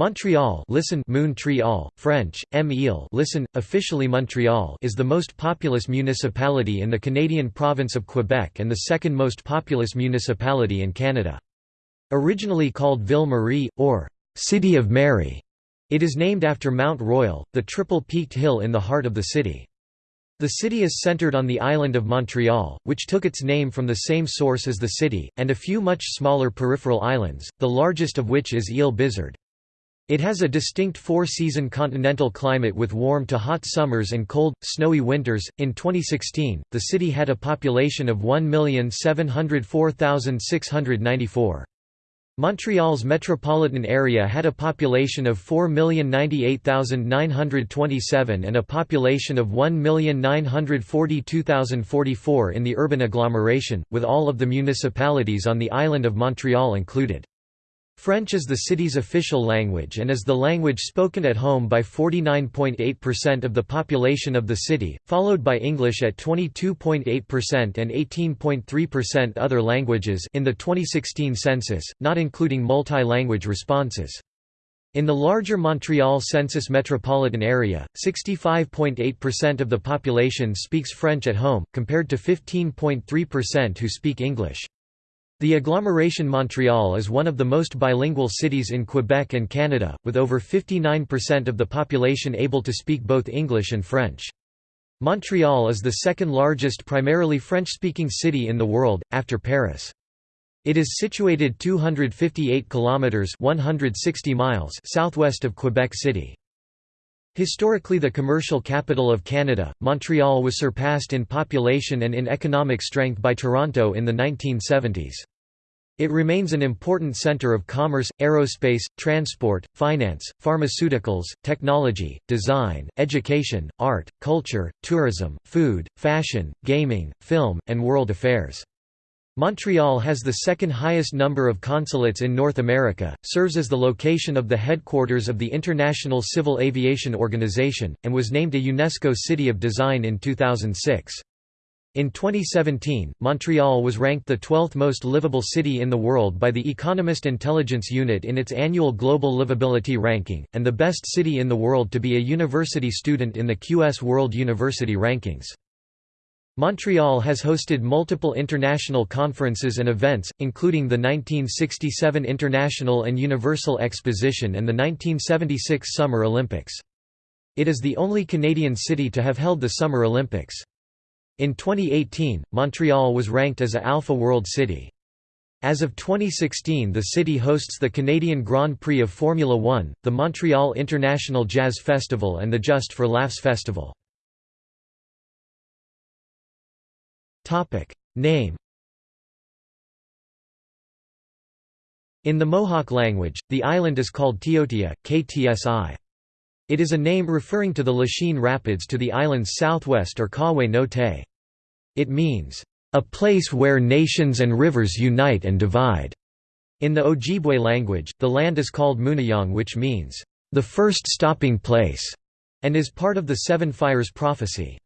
Montreal listen Montreal, French, M. listen, officially Montreal is the most populous municipality in the Canadian province of Quebec and the second most populous municipality in Canada. Originally called Ville Marie, or City of Mary, it is named after Mount Royal, the triple-peaked hill in the heart of the city. The city is centered on the island of Montreal, which took its name from the same source as the city, and a few much smaller peripheral islands, the largest of which is Ile Bizard. It has a distinct four-season continental climate with warm to hot summers and cold, snowy winters. In 2016, the city had a population of 1,704,694. Montreal's metropolitan area had a population of 4,098,927 and a population of 1,942,044 in the urban agglomeration, with all of the municipalities on the island of Montreal included. French is the city's official language and is the language spoken at home by 49.8% of the population of the city, followed by English at 22.8% and 18.3% other languages in the 2016 census, not including multi-language responses. In the larger Montreal census metropolitan area, 65.8% of the population speaks French at home, compared to 15.3% who speak English. The agglomeration Montreal is one of the most bilingual cities in Quebec and Canada, with over 59% of the population able to speak both English and French. Montreal is the second largest primarily French-speaking city in the world, after Paris. It is situated 258 kilometers (160 miles) southwest of Quebec City. Historically the commercial capital of Canada, Montreal was surpassed in population and in economic strength by Toronto in the 1970s. It remains an important center of commerce, aerospace, transport, finance, pharmaceuticals, technology, design, education, art, culture, tourism, food, fashion, gaming, film, and world affairs. Montreal has the second highest number of consulates in North America, serves as the location of the headquarters of the International Civil Aviation Organization, and was named a UNESCO City of Design in 2006. In 2017, Montreal was ranked the 12th most livable city in the world by the Economist Intelligence Unit in its annual Global Livability Ranking, and the best city in the world to be a university student in the QS World University Rankings. Montreal has hosted multiple international conferences and events, including the 1967 International and Universal Exposition and the 1976 Summer Olympics. It is the only Canadian city to have held the Summer Olympics. In 2018, Montreal was ranked as a Alpha World City. As of 2016 the city hosts the Canadian Grand Prix of Formula One, the Montreal International Jazz Festival and the Just for Laughs Festival. Name In the Mohawk language, the island is called Tiotia, Ktsi. It is a name referring to the Lachine Rapids to the island's southwest or Kawe no Te. It means, "...a place where nations and rivers unite and divide." In the Ojibwe language, the land is called Mooniyang which means, "...the first stopping place," and is part of the Seven Fires prophecy.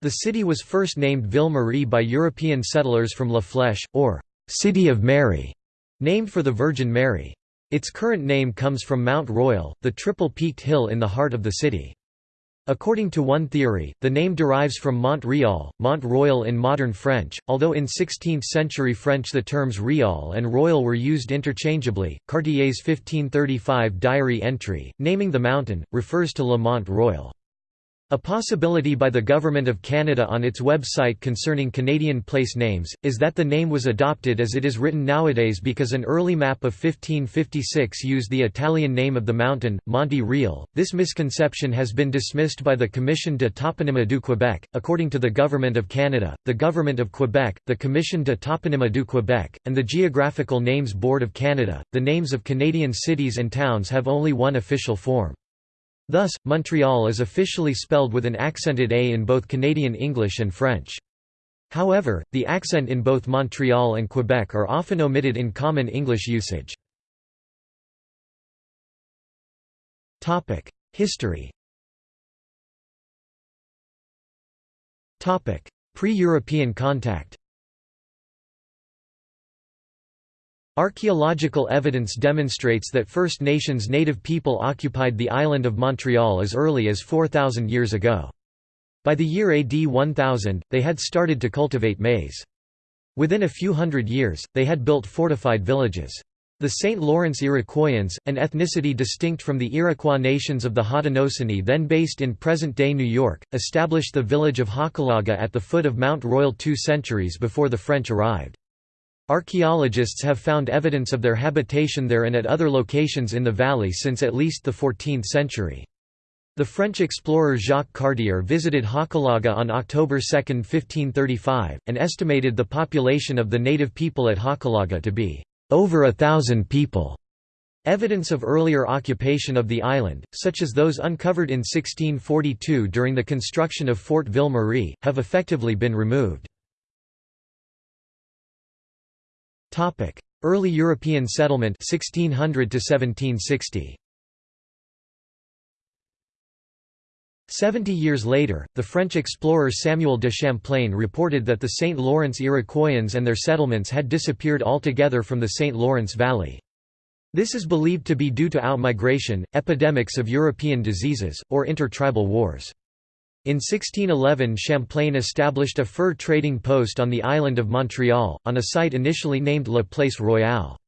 The city was first named Ville Marie by European settlers from La Flèche, or "...city of Mary", named for the Virgin Mary. Its current name comes from Mount Royal, the triple-peaked hill in the heart of the city. According to one theory, the name derives from Mont Rial, Mont Royal in modern French, although in 16th-century French the terms Rial and Royal were used interchangeably. Cartier's 1535 diary entry, naming the mountain, refers to Le Mont Royal. A possibility by the Government of Canada on its website concerning Canadian place names, is that the name was adopted as it is written nowadays because an early map of 1556 used the Italian name of the mountain, Monte Real. This misconception has been dismissed by the Commission de Toponymie du Québec. According to the Government of Canada, the Government of Quebec, the Commission de Toponymie du Québec, and the Geographical Names Board of Canada, the names of Canadian cities and towns have only one official form. Thus, Montreal is officially spelled with an accented A in both Canadian English and French. However, the accent in both Montreal and Quebec are often omitted in common English usage. History Pre-European contact Archaeological evidence demonstrates that First Nations native people occupied the island of Montreal as early as 4,000 years ago. By the year AD 1000, they had started to cultivate maize. Within a few hundred years, they had built fortified villages. The St. Lawrence Iroquoians, an ethnicity distinct from the Iroquois nations of the Haudenosaunee then based in present-day New York, established the village of Hochelaga at the foot of Mount Royal two centuries before the French arrived. Archaeologists have found evidence of their habitation there and at other locations in the valley since at least the 14th century. The French explorer Jacques Cartier visited Hochelaga on October 2, 1535, and estimated the population of the native people at Hochelaga to be over a thousand people. Evidence of earlier occupation of the island, such as those uncovered in 1642 during the construction of Fort Ville-Marie, have effectively been removed. Topic: Early European settlement 1600 to 1760. Seventy years later, the French explorer Samuel de Champlain reported that the St. Lawrence Iroquoians and their settlements had disappeared altogether from the St. Lawrence Valley. This is believed to be due to outmigration, epidemics of European diseases, or intertribal wars. In 1611 Champlain established a fur trading post on the island of Montreal, on a site initially named La Place Royale.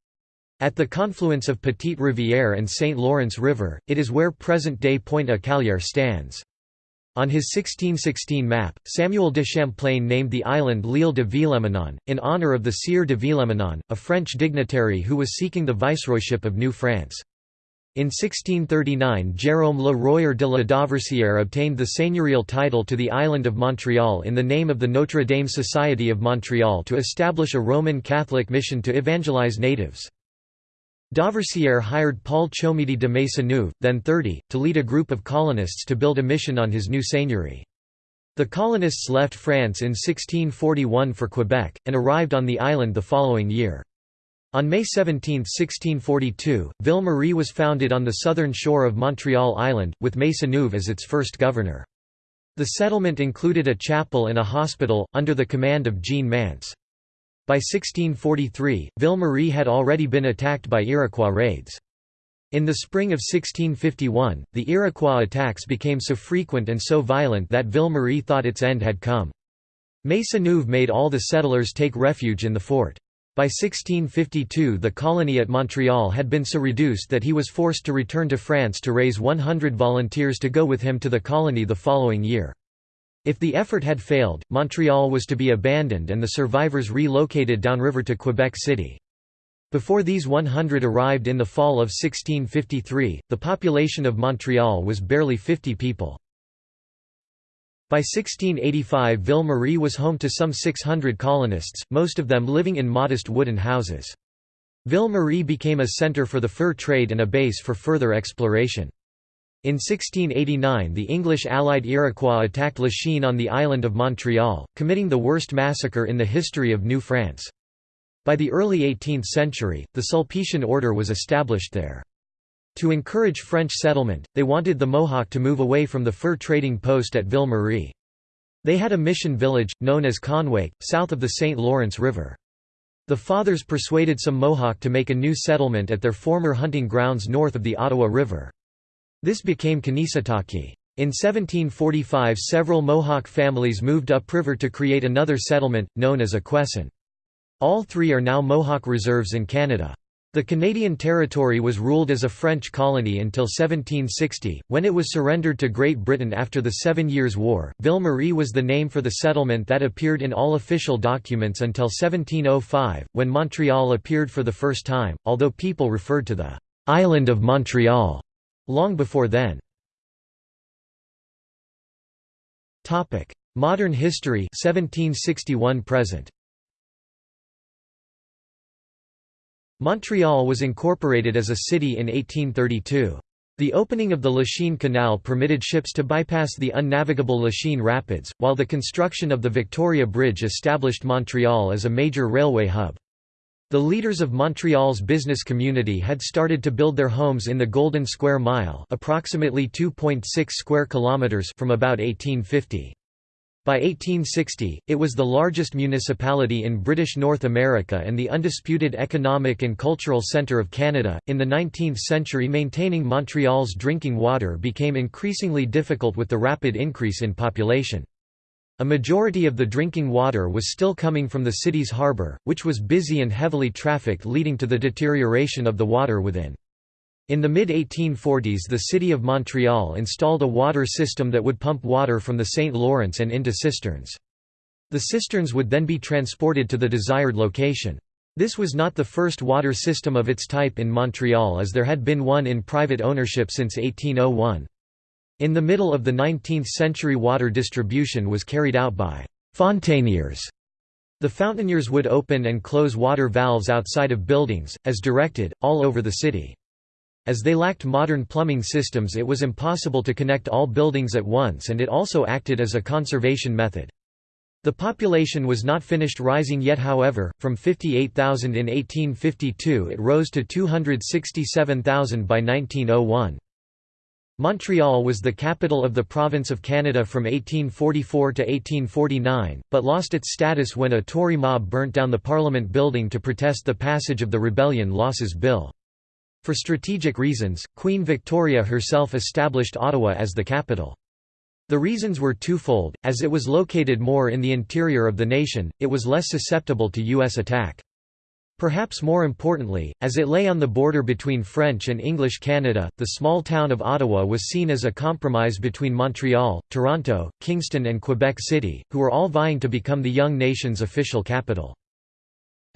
At the confluence of Petite Rivière and St. Lawrence River, it is where present-day Pointe-à-Callière stands. On his 1616 map, Samuel de Champlain named the island L'Île de Villemanon, in honour of the Sieur de Villemanon, a French dignitary who was seeking the viceroyship of New France. In 1639 Jérôme Le Royer de la Dauversière obtained the seigneurial title to the island of Montreal in the name of the Notre Dame Society of Montreal to establish a Roman Catholic mission to evangelize natives. Dauversière hired Paul Chomedy de Maisonneuve, then 30, to lead a group of colonists to build a mission on his new seigneury. The colonists left France in 1641 for Quebec, and arrived on the island the following year. On May 17, 1642, Ville-Marie was founded on the southern shore of Montreal Island, with Maisonneuve as its first governor. The settlement included a chapel and a hospital, under the command of Jean Mance. By 1643, Ville-Marie had already been attacked by Iroquois raids. In the spring of 1651, the Iroquois attacks became so frequent and so violent that Ville-Marie thought its end had come. Maisonneuve made all the settlers take refuge in the fort. By 1652 the colony at Montreal had been so reduced that he was forced to return to France to raise 100 volunteers to go with him to the colony the following year. If the effort had failed, Montreal was to be abandoned and the survivors relocated downriver to Quebec City. Before these 100 arrived in the fall of 1653, the population of Montreal was barely 50 people. By 1685 Ville-Marie was home to some 600 colonists, most of them living in modest wooden houses. Ville-Marie became a centre for the fur trade and a base for further exploration. In 1689 the English allied Iroquois attacked Lachine on the island of Montreal, committing the worst massacre in the history of New France. By the early 18th century, the Sulpician order was established there. To encourage French settlement, they wanted the Mohawk to move away from the fur trading post at Ville-Marie. They had a mission village, known as Kahnawake, south of the St. Lawrence River. The fathers persuaded some Mohawk to make a new settlement at their former hunting grounds north of the Ottawa River. This became Kanesatake. In 1745 several Mohawk families moved upriver to create another settlement, known as Akwesasne. All three are now Mohawk reserves in Canada. The Canadian territory was ruled as a French colony until 1760, when it was surrendered to Great Britain after the Seven Years' War. Ville-Marie was the name for the settlement that appeared in all official documents until 1705, when Montreal appeared for the first time, although people referred to the «island of Montreal» long before then. Modern history 1761 present. Montreal was incorporated as a city in 1832. The opening of the Lachine Canal permitted ships to bypass the unnavigable Lachine Rapids, while the construction of the Victoria Bridge established Montreal as a major railway hub. The leaders of Montreal's business community had started to build their homes in the Golden Square Mile approximately 2.6 square kilometers from about 1850. By 1860, it was the largest municipality in British North America and the undisputed economic and cultural centre of Canada. In the 19th century, maintaining Montreal's drinking water became increasingly difficult with the rapid increase in population. A majority of the drinking water was still coming from the city's harbour, which was busy and heavily trafficked, leading to the deterioration of the water within. In the mid-1840s the city of Montreal installed a water system that would pump water from the St. Lawrence and into cisterns. The cisterns would then be transported to the desired location. This was not the first water system of its type in Montreal as there had been one in private ownership since 1801. In the middle of the 19th century water distribution was carried out by «fontaniers». The fountainiers would open and close water valves outside of buildings, as directed, all over the city. As they lacked modern plumbing systems it was impossible to connect all buildings at once and it also acted as a conservation method. The population was not finished rising yet however, from 58,000 in 1852 it rose to 267,000 by 1901. Montreal was the capital of the province of Canada from 1844 to 1849, but lost its status when a Tory mob burnt down the Parliament building to protest the passage of the Rebellion Losses Bill. For strategic reasons, Queen Victoria herself established Ottawa as the capital. The reasons were twofold, as it was located more in the interior of the nation, it was less susceptible to U.S. attack. Perhaps more importantly, as it lay on the border between French and English Canada, the small town of Ottawa was seen as a compromise between Montreal, Toronto, Kingston and Quebec City, who were all vying to become the young nation's official capital.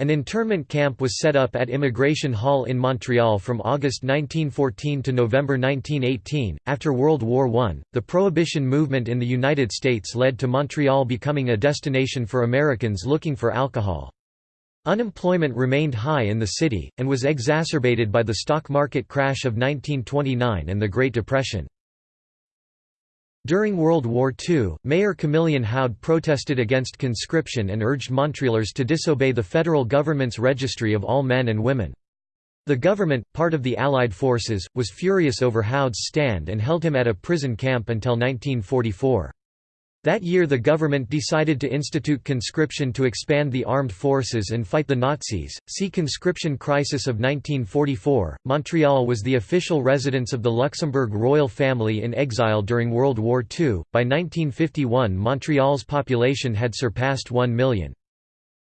An internment camp was set up at Immigration Hall in Montreal from August 1914 to November 1918. After World War I, the Prohibition movement in the United States led to Montreal becoming a destination for Americans looking for alcohol. Unemployment remained high in the city, and was exacerbated by the stock market crash of 1929 and the Great Depression. During World War II, Mayor Camillien Houde protested against conscription and urged Montrealers to disobey the federal government's registry of all men and women. The government, part of the Allied forces, was furious over Houde's stand and held him at a prison camp until 1944. That year the government decided to institute conscription to expand the armed forces and fight the Nazis. See Conscription Crisis of 1944. Montreal was the official residence of the Luxembourg royal family in exile during World War II. By 1951 Montreal's population had surpassed 1 million.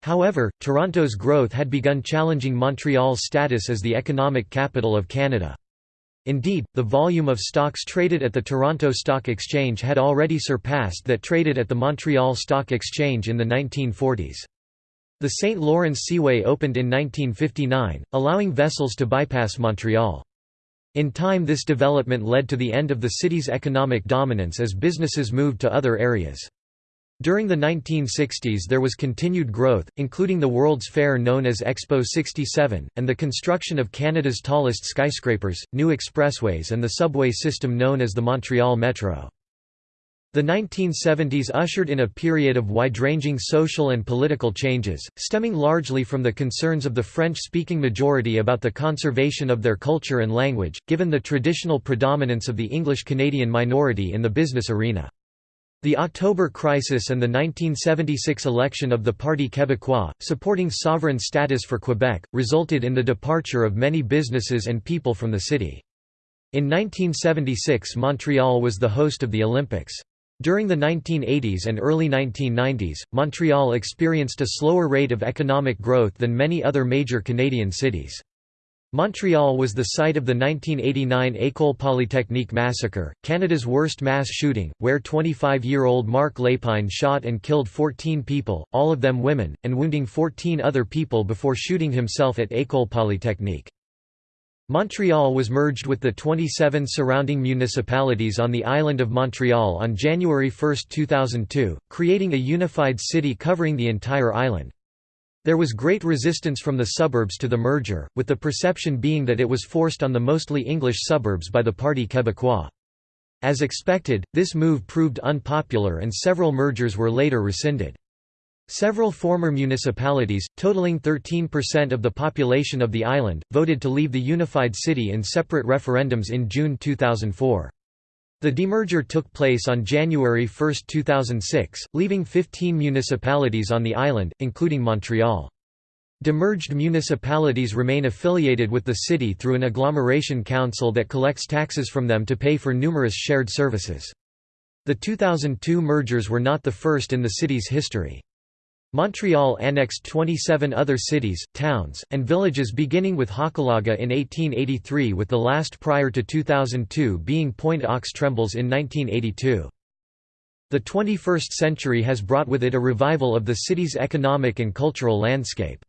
However, Toronto's growth had begun challenging Montreal's status as the economic capital of Canada. Indeed, the volume of stocks traded at the Toronto Stock Exchange had already surpassed that traded at the Montreal Stock Exchange in the 1940s. The St. Lawrence Seaway opened in 1959, allowing vessels to bypass Montreal. In time this development led to the end of the city's economic dominance as businesses moved to other areas. During the 1960s there was continued growth, including the World's Fair known as Expo 67, and the construction of Canada's tallest skyscrapers, new expressways and the subway system known as the Montreal Metro. The 1970s ushered in a period of wide-ranging social and political changes, stemming largely from the concerns of the French-speaking majority about the conservation of their culture and language, given the traditional predominance of the English-Canadian minority in the business arena. The October Crisis and the 1976 election of the Parti Québécois, supporting sovereign status for Quebec, resulted in the departure of many businesses and people from the city. In 1976 Montreal was the host of the Olympics. During the 1980s and early 1990s, Montreal experienced a slower rate of economic growth than many other major Canadian cities. Montreal was the site of the 1989 École Polytechnique massacre, Canada's worst mass shooting, where 25-year-old Marc Lépine shot and killed 14 people, all of them women, and wounding 14 other people before shooting himself at École Polytechnique. Montreal was merged with the 27 surrounding municipalities on the island of Montreal on January 1, 2002, creating a unified city covering the entire island. There was great resistance from the suburbs to the merger, with the perception being that it was forced on the mostly English suburbs by the Parti Québécois. As expected, this move proved unpopular and several mergers were later rescinded. Several former municipalities, totaling 13% of the population of the island, voted to leave the unified city in separate referendums in June 2004. The demerger took place on January 1, 2006, leaving 15 municipalities on the island, including Montreal. Demerged municipalities remain affiliated with the city through an agglomeration council that collects taxes from them to pay for numerous shared services. The 2002 mergers were not the first in the city's history. Montreal annexed 27 other cities, towns, and villages beginning with Hochelaga in 1883 with the last prior to 2002 being Pointe-aux-Trembles in 1982. The 21st century has brought with it a revival of the city's economic and cultural landscape.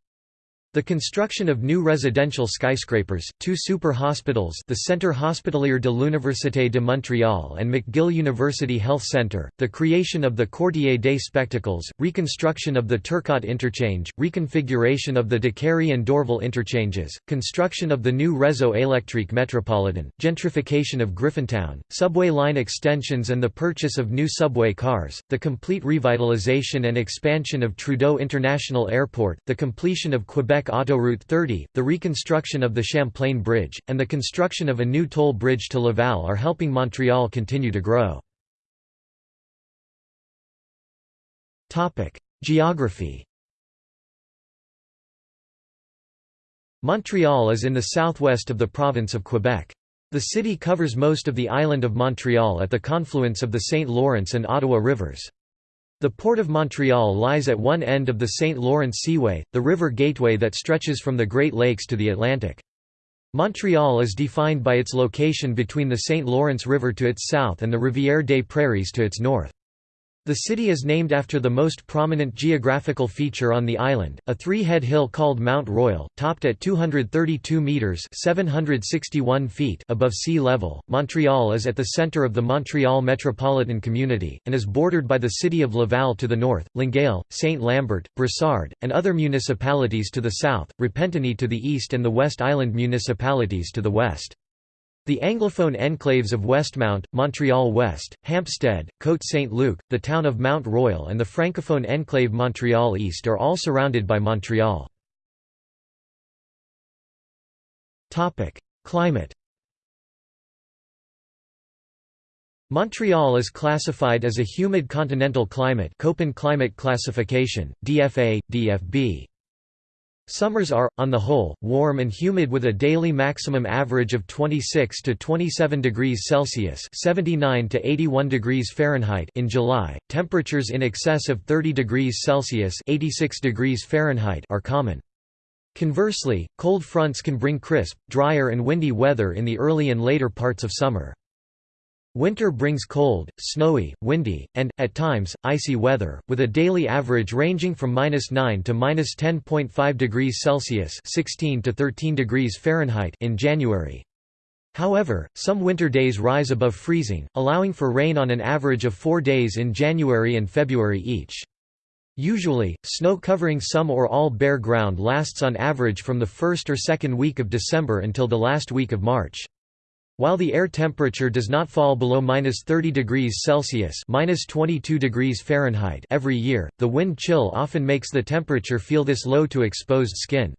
The construction of new residential skyscrapers, two super hospitals the Centre Hospitalier de l'Université de Montréal and McGill University Health Centre, the creation of the Quartier des Spectacles, reconstruction of the Turcotte interchange, reconfiguration of the Décarie and Dorval interchanges, construction of the new Réseau électrique métropolitain, gentrification of Griffintown, subway line extensions and the purchase of new subway cars, the complete revitalization and expansion of Trudeau International Airport, the completion of Quebec Autoroute 30, the reconstruction of the Champlain Bridge, and the construction of a new toll bridge to Laval are helping Montreal continue to grow. Geography Montreal is in the southwest of the province of Quebec. The city covers most of the island of Montreal at the confluence of the St. Lawrence and Ottawa rivers. The Port of Montreal lies at one end of the St. Lawrence Seaway, the river gateway that stretches from the Great Lakes to the Atlantic. Montreal is defined by its location between the St. Lawrence River to its south and the Rivière des Prairies to its north. The city is named after the most prominent geographical feature on the island, a three-head hill called Mount Royal, topped at 232 meters (761 feet) above sea level. Montreal is at the center of the Montreal metropolitan community and is bordered by the city of Laval to the north, Longueuil, Saint-Lambert, Brossard, and other municipalities to the south, Repentigny to the east and the West Island municipalities to the west. The Anglophone enclaves of Westmount, Montreal West, Hampstead, Côte Saint-Luc, the town of Mount Royal and the Francophone enclave Montreal East are all surrounded by Montreal. Climate Montreal is classified as a humid continental climate Köppen climate classification, DFA, DFB. Summers are, on the whole, warm and humid with a daily maximum average of 26 to 27 degrees Celsius (79 to 81 degrees Fahrenheit) in July. Temperatures in excess of 30 degrees Celsius (86 degrees Fahrenheit) are common. Conversely, cold fronts can bring crisp, drier and windy weather in the early and later parts of summer. Winter brings cold, snowy, windy, and, at times, icy weather, with a daily average ranging from -9 to -10.5 degrees Celsius (16 to 13 degrees Fahrenheit) in January. However, some winter days rise above freezing, allowing for rain on an average of four days in January and February each. Usually, snow covering some or all bare ground lasts on average from the first or second week of December until the last week of March. While the air temperature does not fall below minus 30 degrees Celsius minus 22 degrees Fahrenheit every year, the wind chill often makes the temperature feel this low to exposed skin.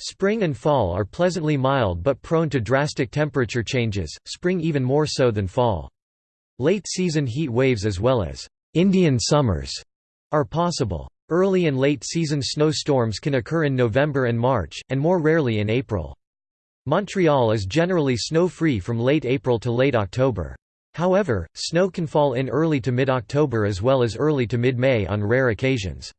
Spring and fall are pleasantly mild but prone to drastic temperature changes, spring even more so than fall. Late-season heat waves as well as «Indian summers» are possible. Early and late-season snowstorms can occur in November and March, and more rarely in April. Montreal is generally snow-free from late April to late October. However, snow can fall in early to mid-October as well as early to mid-May on rare occasions.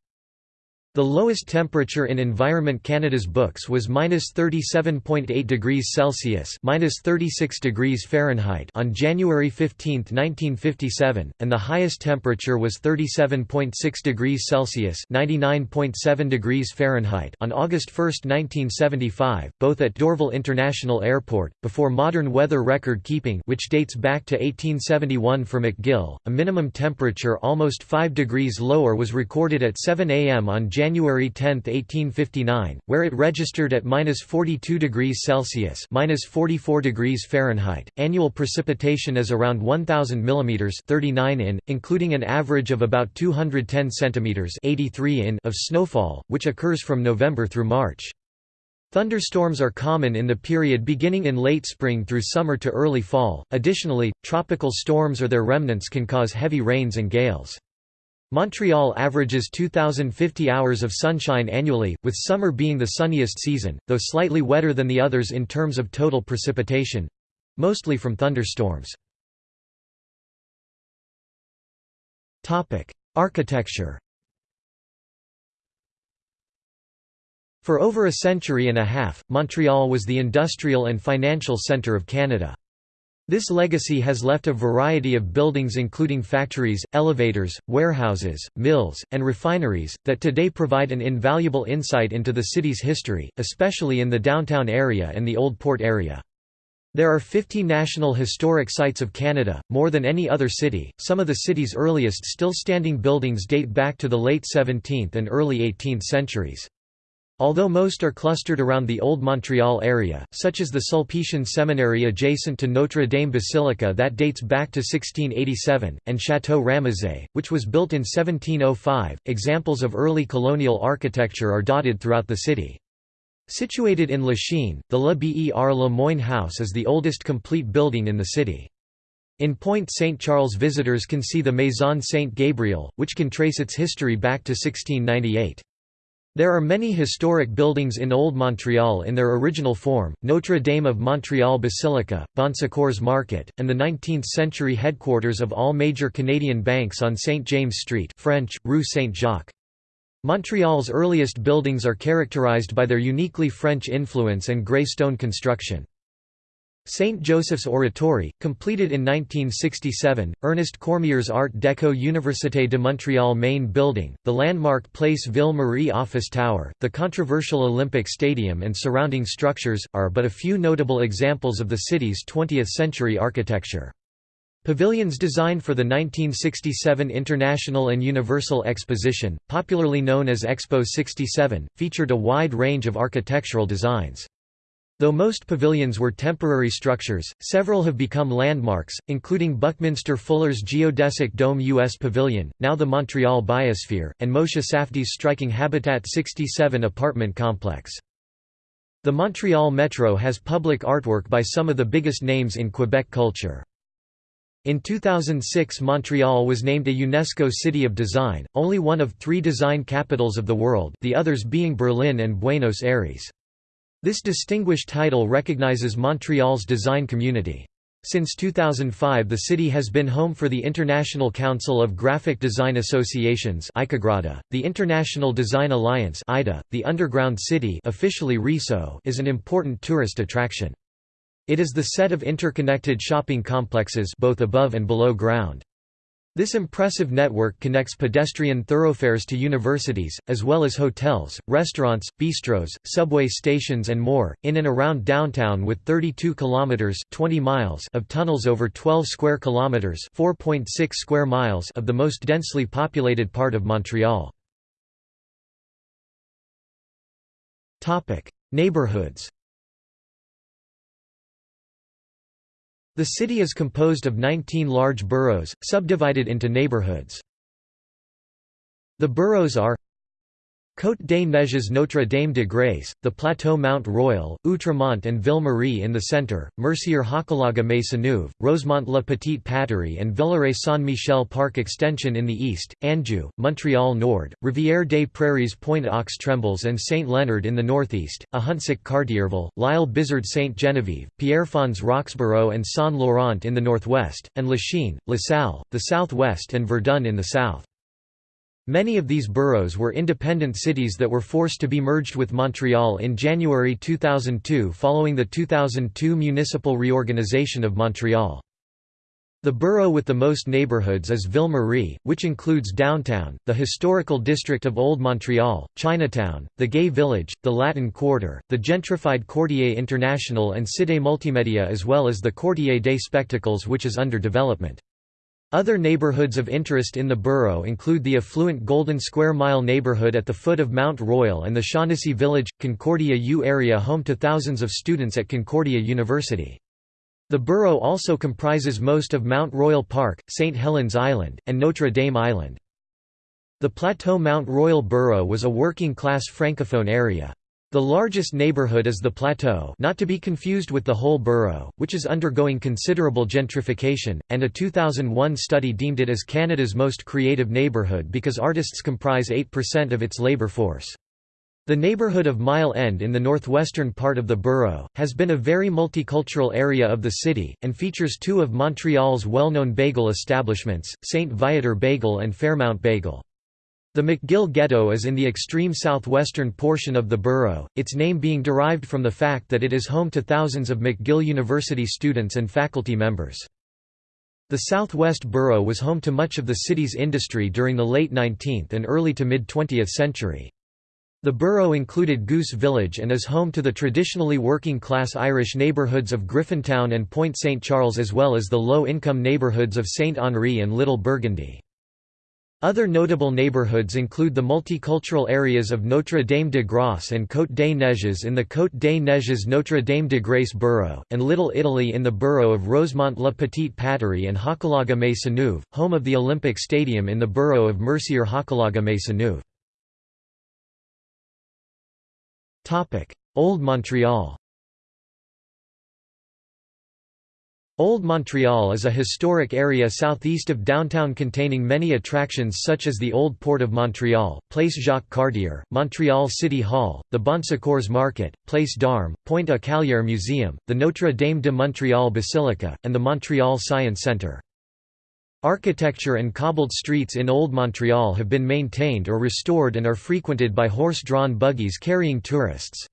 The lowest temperature in Environment Canada's books was minus 37.8 degrees Celsius minus 36 degrees Fahrenheit on January 15, 1957, and the highest temperature was 37.6 degrees Celsius 99.7 degrees Fahrenheit on August 1, 1975, both at Dorval International Airport. Before modern weather record keeping, which dates back to 1871 for McGill, a minimum temperature almost 5 degrees lower was recorded at 7 a.m. on January 10, 1859, where it registered at minus 42 degrees Celsius minus 44 degrees Fahrenheit. Annual precipitation is around 1,000 mm 39 in, including an average of about 210 cm 83 in of snowfall, which occurs from November through March. Thunderstorms are common in the period beginning in late spring through summer to early fall. Additionally, tropical storms or their remnants can cause heavy rains and gales. Montreal averages 2,050 hours of sunshine annually, with summer being the sunniest season, though slightly wetter than the others in terms of total precipitation—mostly from thunderstorms. Architecture For over a century and a half, Montreal was the industrial and financial centre of Canada. This legacy has left a variety of buildings including factories, elevators, warehouses, mills, and refineries, that today provide an invaluable insight into the city's history, especially in the downtown area and the Old Port area. There are 50 National Historic Sites of Canada, more than any other city. Some of the city's earliest still standing buildings date back to the late 17th and early 18th centuries. Although most are clustered around the Old Montreal area, such as the Sulpician Seminary adjacent to Notre Dame Basilica that dates back to 1687, and Château Ramezay, which was built in 1705, examples of early colonial architecture are dotted throughout the city. Situated in Lachine, the Le Ber Le Moyne House is the oldest complete building in the city. In Point St. Charles visitors can see the Maison Saint Gabriel, which can trace its history back to 1698. There are many historic buildings in Old Montreal in their original form, Notre Dame of Montreal Basilica, Bon Secours Market, and the 19th-century headquarters of all major Canadian banks on St. James Street French, Rue Saint-Jacques. Montreal's earliest buildings are characterized by their uniquely French influence and grey stone construction. St. Joseph's Oratory, completed in 1967, Ernest Cormier's Art Deco Université de Montréal main building, the landmark Place Ville-Marie office tower, the controversial Olympic Stadium and surrounding structures, are but a few notable examples of the city's 20th-century architecture. Pavilions designed for the 1967 International and Universal Exposition, popularly known as Expo 67, featured a wide range of architectural designs. Though most pavilions were temporary structures, several have become landmarks, including Buckminster Fuller's geodesic dome U.S. Pavilion, now the Montreal Biosphere, and Moshe Safdie's striking Habitat 67 apartment complex. The Montreal Metro has public artwork by some of the biggest names in Quebec culture. In 2006 Montreal was named a UNESCO City of Design, only one of three design capitals of the world the others being Berlin and Buenos Aires. This distinguished title recognizes Montreal's design community. Since 2005 the city has been home for the International Council of Graphic Design Associations the International Design Alliance (IDA), the Underground City officially RÉSO is an important tourist attraction. It is the set of interconnected shopping complexes both above and below ground. This impressive network connects pedestrian thoroughfares to universities, as well as hotels, restaurants, bistros, subway stations and more, in and around downtown with 32 kilometers 20 miles of tunnels over 12 square kilometers 4.6 square miles of the most densely populated part of Montreal. Topic: Neighborhoods The city is composed of 19 large boroughs, subdivided into neighborhoods. The boroughs are Côte des Neiges Notre Dame de Grâce, the Plateau Mount Royal, Outremont and Ville-Marie in the centre, Mercier Hochelaga Maisonneuve, Rosemont La Petite Patrie and Villeray Saint-Michel Park Extension in the east, Anjou, Montreal Nord, Rivière des Prairies Pointe aux Trembles and Saint-Leonard in the northeast, Ahuntsic Cartierville, L'Isle Bizard Sainte-Geneviève, Pierrefonds Roxboro and Saint-Laurent in the northwest, and Lachine, LaSalle, the southwest and Verdun in the south. Many of these boroughs were independent cities that were forced to be merged with Montreal in January 2002 following the 2002 municipal reorganization of Montreal. The borough with the most neighborhoods is Ville-Marie, which includes downtown, the historical district of Old Montreal, Chinatown, the Gay Village, the Latin Quarter, the gentrified Quartier International and Cité Multimédia as well as the Quartier des Spectacles which is under development. Other neighborhoods of interest in the borough include the affluent Golden Square Mile neighborhood at the foot of Mount Royal and the Shaughnessy Village, Concordia U area home to thousands of students at Concordia University. The borough also comprises most of Mount Royal Park, St. Helens Island, and Notre Dame Island. The Plateau Mount Royal borough was a working-class francophone area. The largest neighbourhood is the Plateau not to be confused with the whole borough, which is undergoing considerable gentrification, and a 2001 study deemed it as Canada's most creative neighbourhood because artists comprise 8% of its labour force. The neighbourhood of Mile End in the northwestern part of the borough, has been a very multicultural area of the city, and features two of Montreal's well-known bagel establishments, St. Viateur Bagel and Fairmount Bagel. The McGill Ghetto is in the extreme southwestern portion of the borough, its name being derived from the fact that it is home to thousands of McGill University students and faculty members. The southwest borough was home to much of the city's industry during the late 19th and early to mid-20th century. The borough included Goose Village and is home to the traditionally working-class Irish neighbourhoods of Griffintown and Point St. Charles as well as the low-income neighbourhoods of St. Henri and Little Burgundy. Other notable neighbourhoods include the multicultural areas of Notre Dame de Grace and Côte des Neiges in the Côte des Neiges Notre Dame de Grace borough, and Little Italy in the borough of Rosemont-la Petite Patrie and Hochelaga-Maisonneuve, home of the Olympic Stadium in the borough of Mercier-Hochelaga-Maisonneuve. Old Montreal Old Montreal is a historic area southeast of downtown containing many attractions such as the Old Port of Montreal, Place Jacques Cartier, Montreal City Hall, the Bon Secours Market, Place d'Armes, Pointe-à-Callière Museum, the Notre Dame de Montreal Basilica, and the Montreal Science Centre. Architecture and cobbled streets in Old Montreal have been maintained or restored and are frequented by horse-drawn buggies carrying tourists.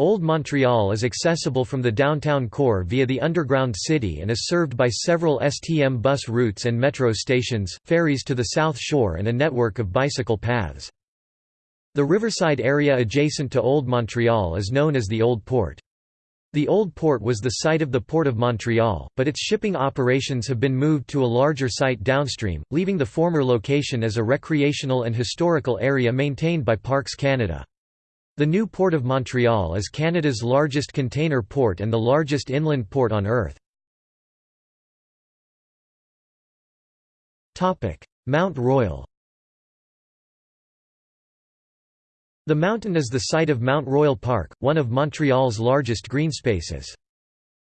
Old Montreal is accessible from the downtown core via the underground city and is served by several STM bus routes and metro stations, ferries to the South Shore and a network of bicycle paths. The riverside area adjacent to Old Montreal is known as the Old Port. The old port was the site of the Port of Montreal, but its shipping operations have been moved to a larger site downstream, leaving the former location as a recreational and historical area maintained by Parks Canada. The new Port of Montreal is Canada's largest container port and the largest inland port on Earth. Mount Royal The mountain is the site of Mount Royal Park, one of Montreal's largest greenspaces.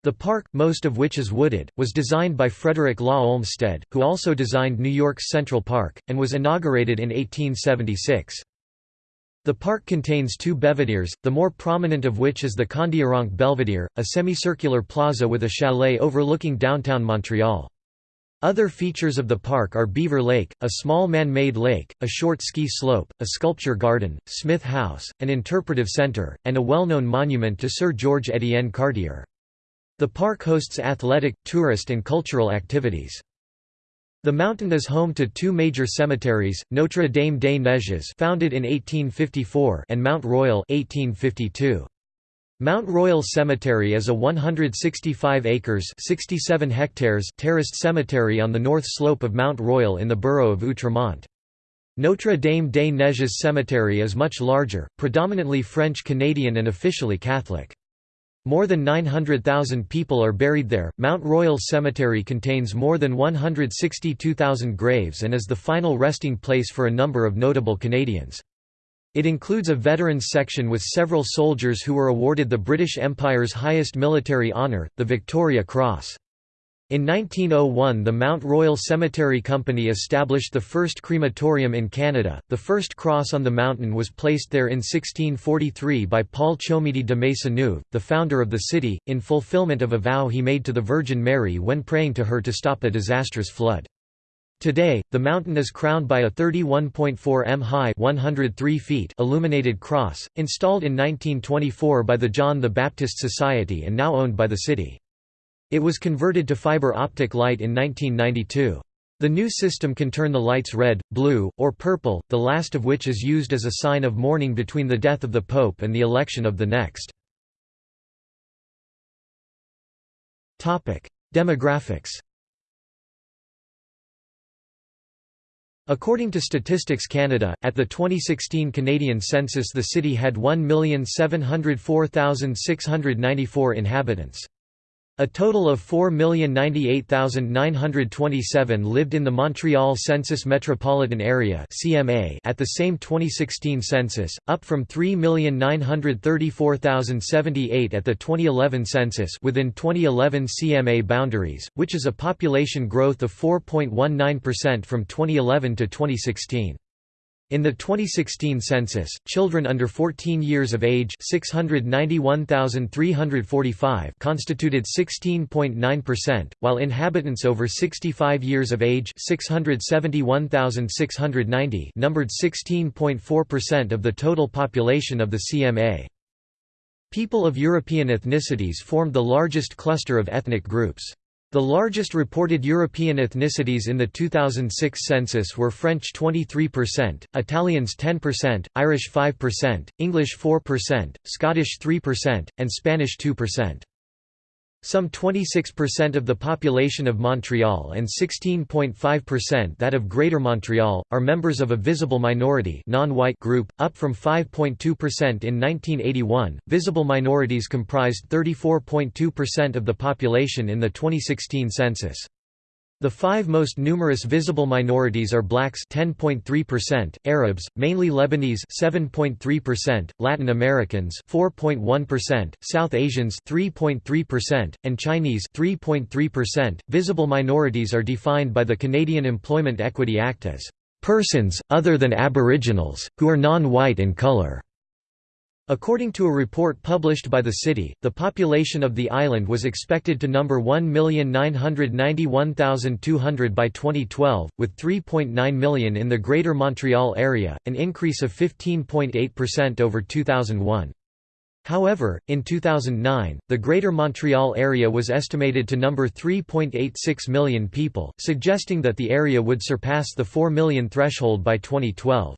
The park, most of which is wooded, was designed by Frederick Law Olmsted, who also designed New York's Central Park, and was inaugurated in 1876. The park contains two belvederes, the more prominent of which is the Kondiaronk Belvedere, a semicircular plaza with a chalet overlooking downtown Montreal. Other features of the park are Beaver Lake, a small man-made lake, a short ski slope, a sculpture garden, Smith House, an interpretive center, and a well-known monument to Sir George Étienne Cartier. The park hosts athletic, tourist and cultural activities. The mountain is home to two major cemeteries, Notre Dame des Neiges founded in 1854 and Mount Royal 1852. Mount Royal Cemetery is a 165 acres 67 hectares terraced cemetery on the north slope of Mount Royal in the borough of Outremont. Notre Dame des Neiges Cemetery is much larger, predominantly French-Canadian and officially Catholic. More than 900,000 people are buried there. Mount Royal Cemetery contains more than 162,000 graves and is the final resting place for a number of notable Canadians. It includes a veterans section with several soldiers who were awarded the British Empire's highest military honour, the Victoria Cross. In 1901 the Mount Royal Cemetery Company established the first crematorium in Canada. The first cross on the mountain was placed there in 1643 by Paul Chomedy de Maisonneuve, the founder of the city, in fulfillment of a vow he made to the Virgin Mary when praying to her to stop a disastrous flood. Today, the mountain is crowned by a 31.4 m high 103 feet illuminated cross, installed in 1924 by the John the Baptist Society and now owned by the city. It was converted to fiber optic light in 1992. The new system can turn the lights red, blue, or purple, the last of which is used as a sign of mourning between the death of the Pope and the election of the next. Demographics According to Statistics Canada, at the 2016 Canadian census the city had 1,704,694 inhabitants. A total of 4,098,927 lived in the Montreal Census Metropolitan Area (CMA) at the same 2016 census, up from 3,934,078 at the 2011 census within 2011 CMA boundaries, which is a population growth of 4.19% from 2011 to 2016. In the 2016 census, children under 14 years of age 691,345 constituted 16.9%, while inhabitants over 65 years of age 671,690 numbered 16.4% of the total population of the CMA. People of European ethnicities formed the largest cluster of ethnic groups. The largest reported European ethnicities in the 2006 census were French 23%, Italians 10%, Irish 5%, English 4%, Scottish 3%, and Spanish 2%. Some 26% of the population of Montreal and 16.5% that of Greater Montreal, are members of a visible minority non-white group, up from 5.2% in 1981. Visible minorities comprised 34.2% of the population in the 2016 census. The five most numerous visible minorities are blacks 10.3%, Arabs, mainly Lebanese 7.3%, Latin Americans 4.1%, South Asians 3.3%, and Chinese 3.3%. Visible minorities are defined by the Canadian Employment Equity Act as persons other than Aboriginals who are non-white in color. According to a report published by the city, the population of the island was expected to number 1,991,200 by 2012, with 3.9 million in the Greater Montreal area, an increase of 15.8% over 2001. However, in 2009, the Greater Montreal area was estimated to number 3.86 million people, suggesting that the area would surpass the 4 million threshold by 2012.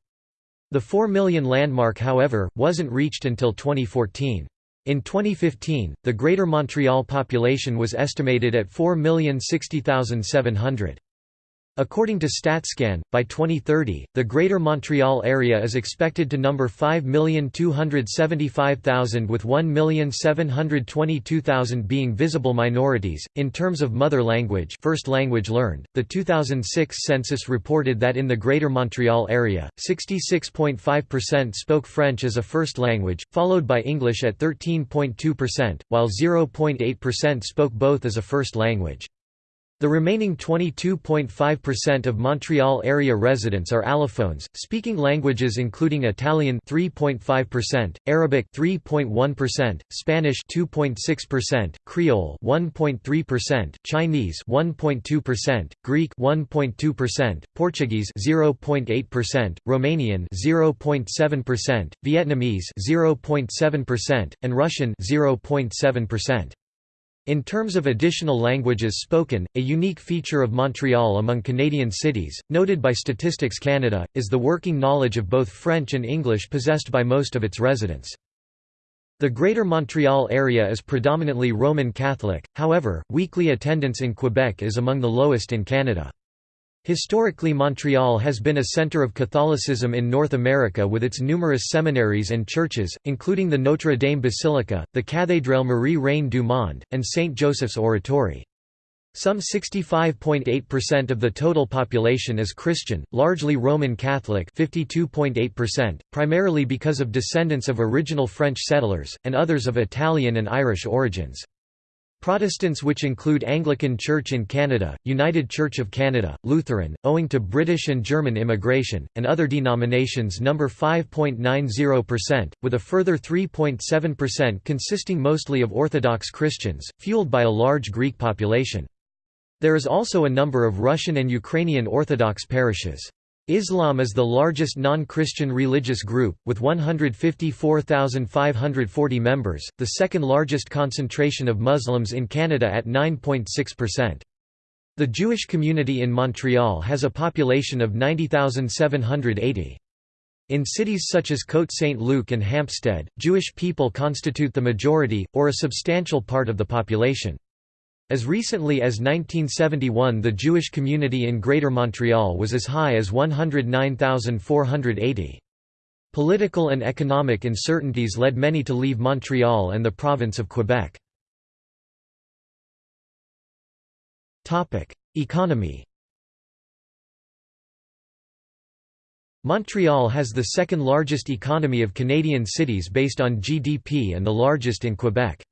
The 4 million landmark however, wasn't reached until 2014. In 2015, the Greater Montreal population was estimated at 4,060,700. According to StatsCan, by 2030, the Greater Montreal area is expected to number 5,275,000 with 1,722,000 being visible minorities. In terms of mother language, first language learned, the 2006 census reported that in the Greater Montreal area, 66.5% spoke French as a first language, followed by English at 13.2%, while 0.8% spoke both as a first language. The remaining 22.5% of Montreal area residents are allophones, speaking languages including Italian 3.5%, Arabic 3.1%, Spanish 2.6%, Creole 1.3%, Chinese 1.2%, Greek 1.2%, Portuguese 0.8%, Romanian 0.7%, Vietnamese 0.7%, and Russian 0.7%. In terms of additional languages spoken, a unique feature of Montreal among Canadian cities, noted by Statistics Canada, is the working knowledge of both French and English possessed by most of its residents. The Greater Montreal area is predominantly Roman Catholic, however, weekly attendance in Quebec is among the lowest in Canada. Historically Montreal has been a center of Catholicism in North America with its numerous seminaries and churches, including the Notre Dame Basilica, the Cathédrale Marie-Reine du Monde, and St. Joseph's Oratory. Some 65.8% of the total population is Christian, largely Roman Catholic 52.8%, primarily because of descendants of original French settlers, and others of Italian and Irish origins. Protestants which include Anglican Church in Canada, United Church of Canada, Lutheran, owing to British and German immigration, and other denominations number 5.90%, with a further 3.7% consisting mostly of Orthodox Christians, fueled by a large Greek population. There is also a number of Russian and Ukrainian Orthodox parishes. Islam is the largest non-Christian religious group, with 154,540 members, the second largest concentration of Muslims in Canada at 9.6%. The Jewish community in Montreal has a population of 90,780. In cities such as Côte Saint-Luc and Hampstead, Jewish people constitute the majority, or a substantial part of the population. As recently as 1971 the Jewish community in Greater Montreal was as high as 109,480. Political and economic uncertainties led many to leave Montreal and the province of Quebec. Economy Montreal has the second largest economy of Canadian cities based on GDP and the largest in Quebec.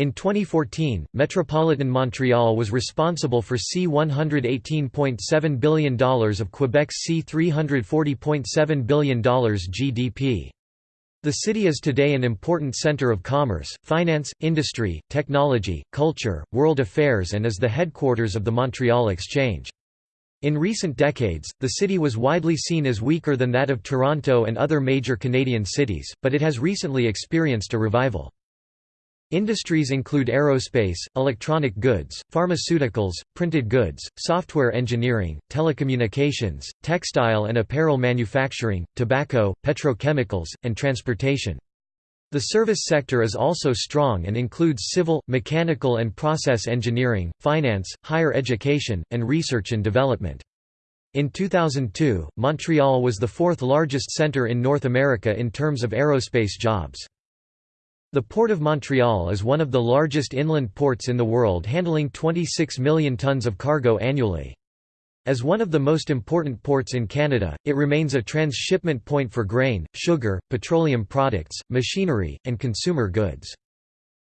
In 2014, Metropolitan Montreal was responsible for C$118.7 billion of Quebec's C$340.7 billion GDP. The city is today an important centre of commerce, finance, industry, technology, culture, world affairs and is the headquarters of the Montreal Exchange. In recent decades, the city was widely seen as weaker than that of Toronto and other major Canadian cities, but it has recently experienced a revival. Industries include aerospace, electronic goods, pharmaceuticals, printed goods, software engineering, telecommunications, textile and apparel manufacturing, tobacco, petrochemicals, and transportation. The service sector is also strong and includes civil, mechanical and process engineering, finance, higher education, and research and development. In 2002, Montreal was the fourth largest centre in North America in terms of aerospace jobs. The Port of Montreal is one of the largest inland ports in the world handling 26 million tons of cargo annually. As one of the most important ports in Canada, it remains a transshipment point for grain, sugar, petroleum products, machinery, and consumer goods.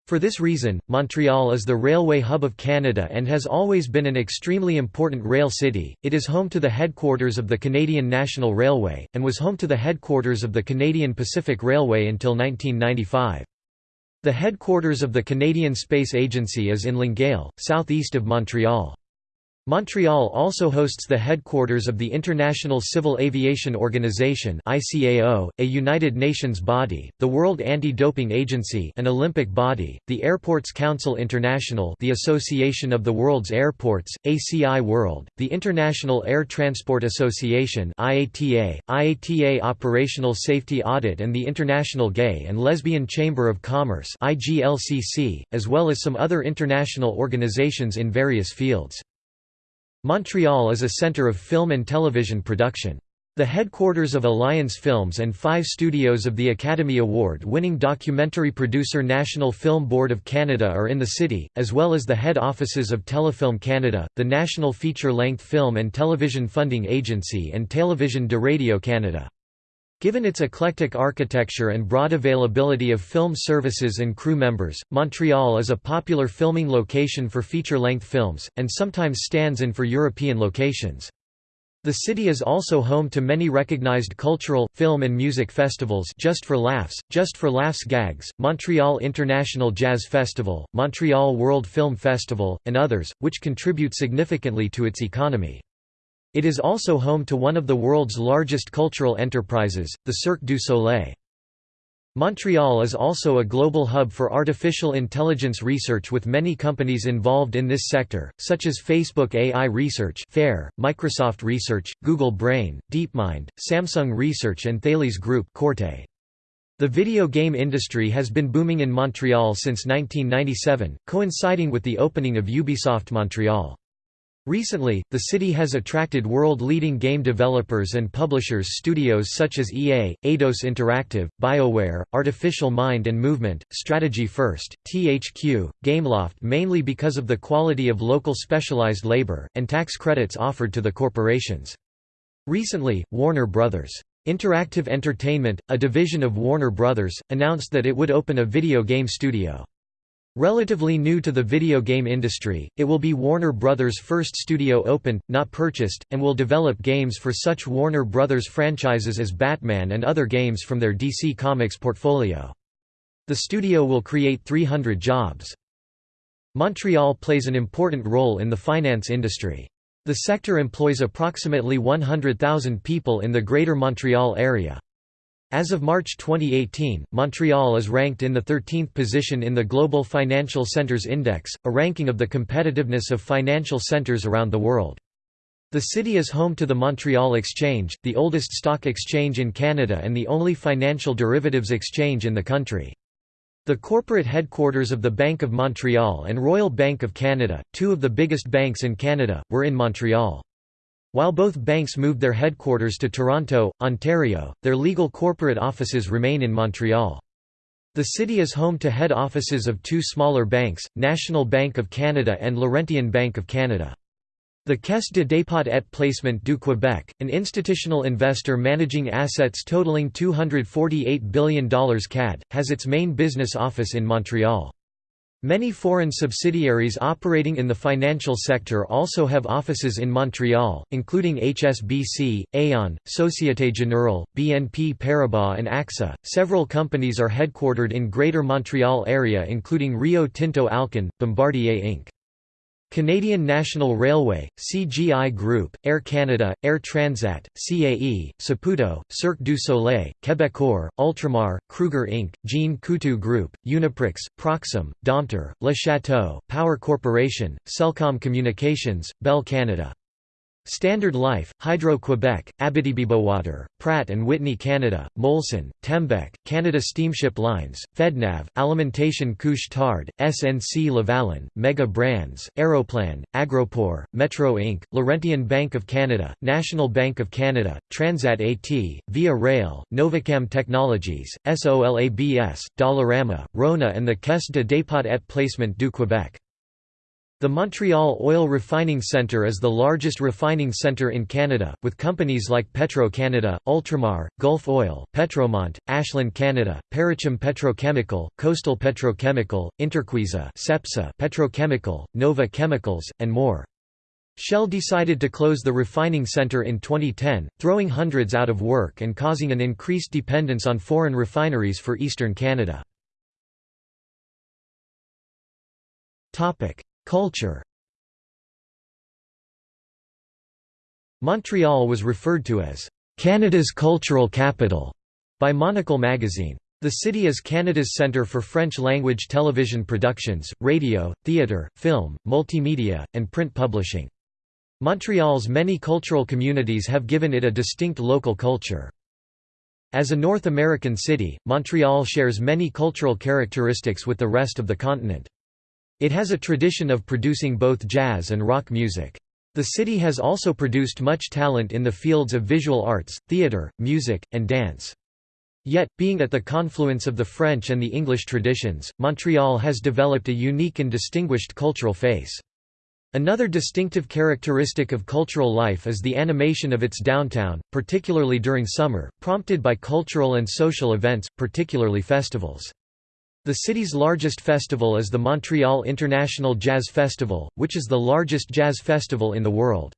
For this reason, Montreal is the railway hub of Canada and has always been an extremely important rail city. It is home to the headquarters of the Canadian National Railway, and was home to the headquarters of the Canadian Pacific Railway until 1995. The headquarters of the Canadian Space Agency is in Longueuil, southeast of Montreal. Montreal also hosts the headquarters of the International Civil Aviation Organization (ICAO), a United Nations body, the World Anti-Doping Agency, an Olympic body, the Airports Council International, the Association of the World's Airports, ACI World, the International Air Transport Association (IATA), IATA Operational Safety Audit and the International Gay and Lesbian Chamber of Commerce (IGLCC), as well as some other international organizations in various fields. Montreal is a centre of film and television production. The headquarters of Alliance Films and five studios of the Academy Award-winning documentary producer National Film Board of Canada are in the city, as well as the head offices of Telefilm Canada, the National Feature-Length Film and Television Funding Agency and Télévision de Radio Canada. Given its eclectic architecture and broad availability of film services and crew members, Montreal is a popular filming location for feature-length films, and sometimes stands in for European locations. The city is also home to many recognized cultural, film and music festivals Just for Laughs, Just for Laughs Gags, Montreal International Jazz Festival, Montreal World Film Festival, and others, which contribute significantly to its economy. It is also home to one of the world's largest cultural enterprises, the Cirque du Soleil. Montreal is also a global hub for artificial intelligence research with many companies involved in this sector, such as Facebook AI Research FAIR, Microsoft Research, Google Brain, DeepMind, Samsung Research and Thales Group Corte. The video game industry has been booming in Montreal since 1997, coinciding with the opening of Ubisoft Montreal. Recently, the city has attracted world-leading game developers and publishers studios such as EA, Eidos Interactive, BioWare, Artificial Mind and Movement, Strategy First, THQ, Gameloft mainly because of the quality of local specialized labor, and tax credits offered to the corporations. Recently, Warner Bros. Interactive Entertainment, a division of Warner Bros., announced that it would open a video game studio. Relatively new to the video game industry, it will be Warner Bros.' first studio opened, not purchased, and will develop games for such Warner Bros. franchises as Batman and other games from their DC Comics portfolio. The studio will create 300 jobs. Montreal plays an important role in the finance industry. The sector employs approximately 100,000 people in the Greater Montreal area. As of March 2018, Montreal is ranked in the 13th position in the Global Financial Centers Index, a ranking of the competitiveness of financial centers around the world. The city is home to the Montreal Exchange, the oldest stock exchange in Canada and the only financial derivatives exchange in the country. The corporate headquarters of the Bank of Montreal and Royal Bank of Canada, two of the biggest banks in Canada, were in Montreal. While both banks moved their headquarters to Toronto, Ontario, their legal corporate offices remain in Montreal. The city is home to head offices of two smaller banks, National Bank of Canada and Laurentian Bank of Canada. The Caisse de dépôt et placement du Québec, an institutional investor managing assets totaling $248 billion CAD, has its main business office in Montreal. Many foreign subsidiaries operating in the financial sector also have offices in Montreal, including HSBC, Aon, Societe Generale, BNP Paribas, and AXA. Several companies are headquartered in Greater Montreal area, including Rio Tinto Alcan, Bombardier Inc. Canadian National Railway, CGI Group, Air Canada, Air Transat, CAE, Saputo, Cirque du Soleil, Quebecor, Ultramar, Kruger Inc., Jean Coutu Group, Uniprix, Proxim, Domtar, Le Chateau, Power Corporation, Cellcom Communications, Bell Canada. Standard Life, Hydro-Quebec, Abitibibowater, Pratt & Whitney Canada, Molson, Tembec, Canada Steamship Lines, FedNav, Alimentation Couche-Tard, SNC Lavalin, Mega Brands, Aeroplan, Agropur, Metro Inc., Laurentian Bank of Canada, National Bank of Canada, Transat AT, Via Rail, Novacam Technologies, SOLABS, Dollarama, Rona and the Caisse de dépôt et placement du Québec. The Montreal Oil Refining Centre is the largest refining centre in Canada, with companies like Petro-Canada, Ultramar, Gulf Oil, Petromont, Ashland Canada, Parachim Petrochemical, Coastal Petrochemical, Interquisa Cepsa Petrochemical, Nova Chemicals, and more. Shell decided to close the refining centre in 2010, throwing hundreds out of work and causing an increased dependence on foreign refineries for eastern Canada. Culture Montreal was referred to as Canada's cultural capital by Monocle magazine. The city is Canada's centre for French-language television productions, radio, theatre, film, multimedia, and print publishing. Montreal's many cultural communities have given it a distinct local culture. As a North American city, Montreal shares many cultural characteristics with the rest of the continent. It has a tradition of producing both jazz and rock music. The city has also produced much talent in the fields of visual arts, theatre, music, and dance. Yet, being at the confluence of the French and the English traditions, Montreal has developed a unique and distinguished cultural face. Another distinctive characteristic of cultural life is the animation of its downtown, particularly during summer, prompted by cultural and social events, particularly festivals. The city's largest festival is the Montreal International Jazz Festival, which is the largest jazz festival in the world.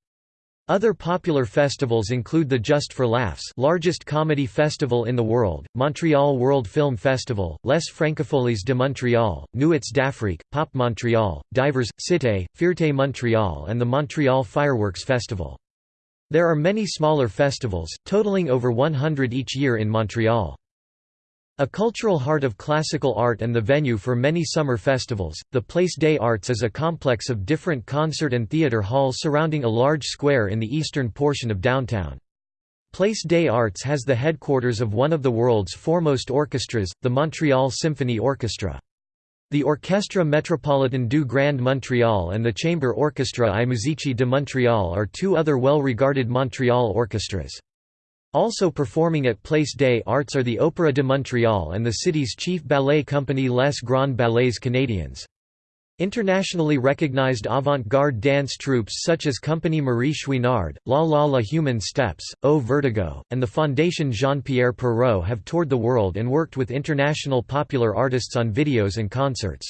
Other popular festivals include the Just for Laughs largest comedy festival in the world, Montreal World Film Festival, Les Francofolies de Montréal, Nuits d'Afrique, Pop Montreal, Divers, Cité, Fierté Montreal and the Montreal Fireworks Festival. There are many smaller festivals, totaling over 100 each year in Montreal. A cultural heart of classical art and the venue for many summer festivals, the Place des Arts is a complex of different concert and theatre halls surrounding a large square in the eastern portion of downtown. Place des Arts has the headquarters of one of the world's foremost orchestras, the Montreal Symphony Orchestra. The Orchestre Metropolitain du Grand Montréal and the Chamber Orchestra I Musici de Montréal are two other well-regarded Montreal orchestras. Also performing at Place des Arts are the Opéra de Montréal and the city's chief ballet company Les Grands Ballets Canadiens. Internationally recognized avant-garde dance troupes such as Compagnie Marie Chouinard, La La La Human Steps, O Vertigo, and the Fondation Jean-Pierre Perrault have toured the world and worked with international popular artists on videos and concerts.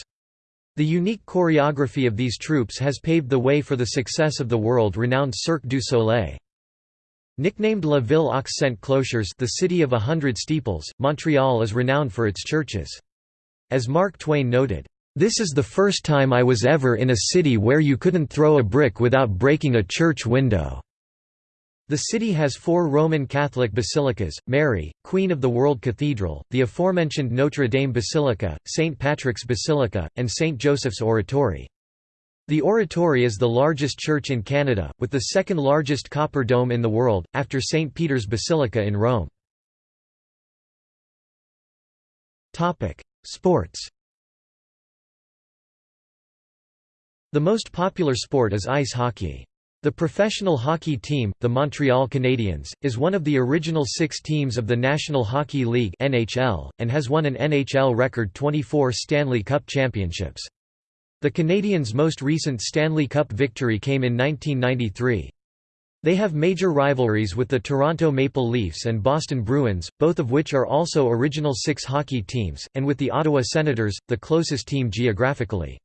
The unique choreography of these troupes has paved the way for the success of the world-renowned Cirque du Soleil. Nicknamed La Ville aux Cent Clochers the city of a hundred steeples, Montreal is renowned for its churches. As Mark Twain noted, "...this is the first time I was ever in a city where you couldn't throw a brick without breaking a church window." The city has four Roman Catholic basilicas, Mary, Queen of the World Cathedral, the aforementioned Notre Dame Basilica, St. Patrick's Basilica, and St. Joseph's Oratory. The Oratory is the largest church in Canada, with the second largest copper dome in the world, after St. Peter's Basilica in Rome. Sports The most popular sport is ice hockey. The professional hockey team, the Montreal Canadiens, is one of the original six teams of the National Hockey League (NHL) and has won an NHL record 24 Stanley Cup championships. The Canadiens' most recent Stanley Cup victory came in 1993. They have major rivalries with the Toronto Maple Leafs and Boston Bruins, both of which are also Original Six hockey teams, and with the Ottawa Senators, the closest team geographically.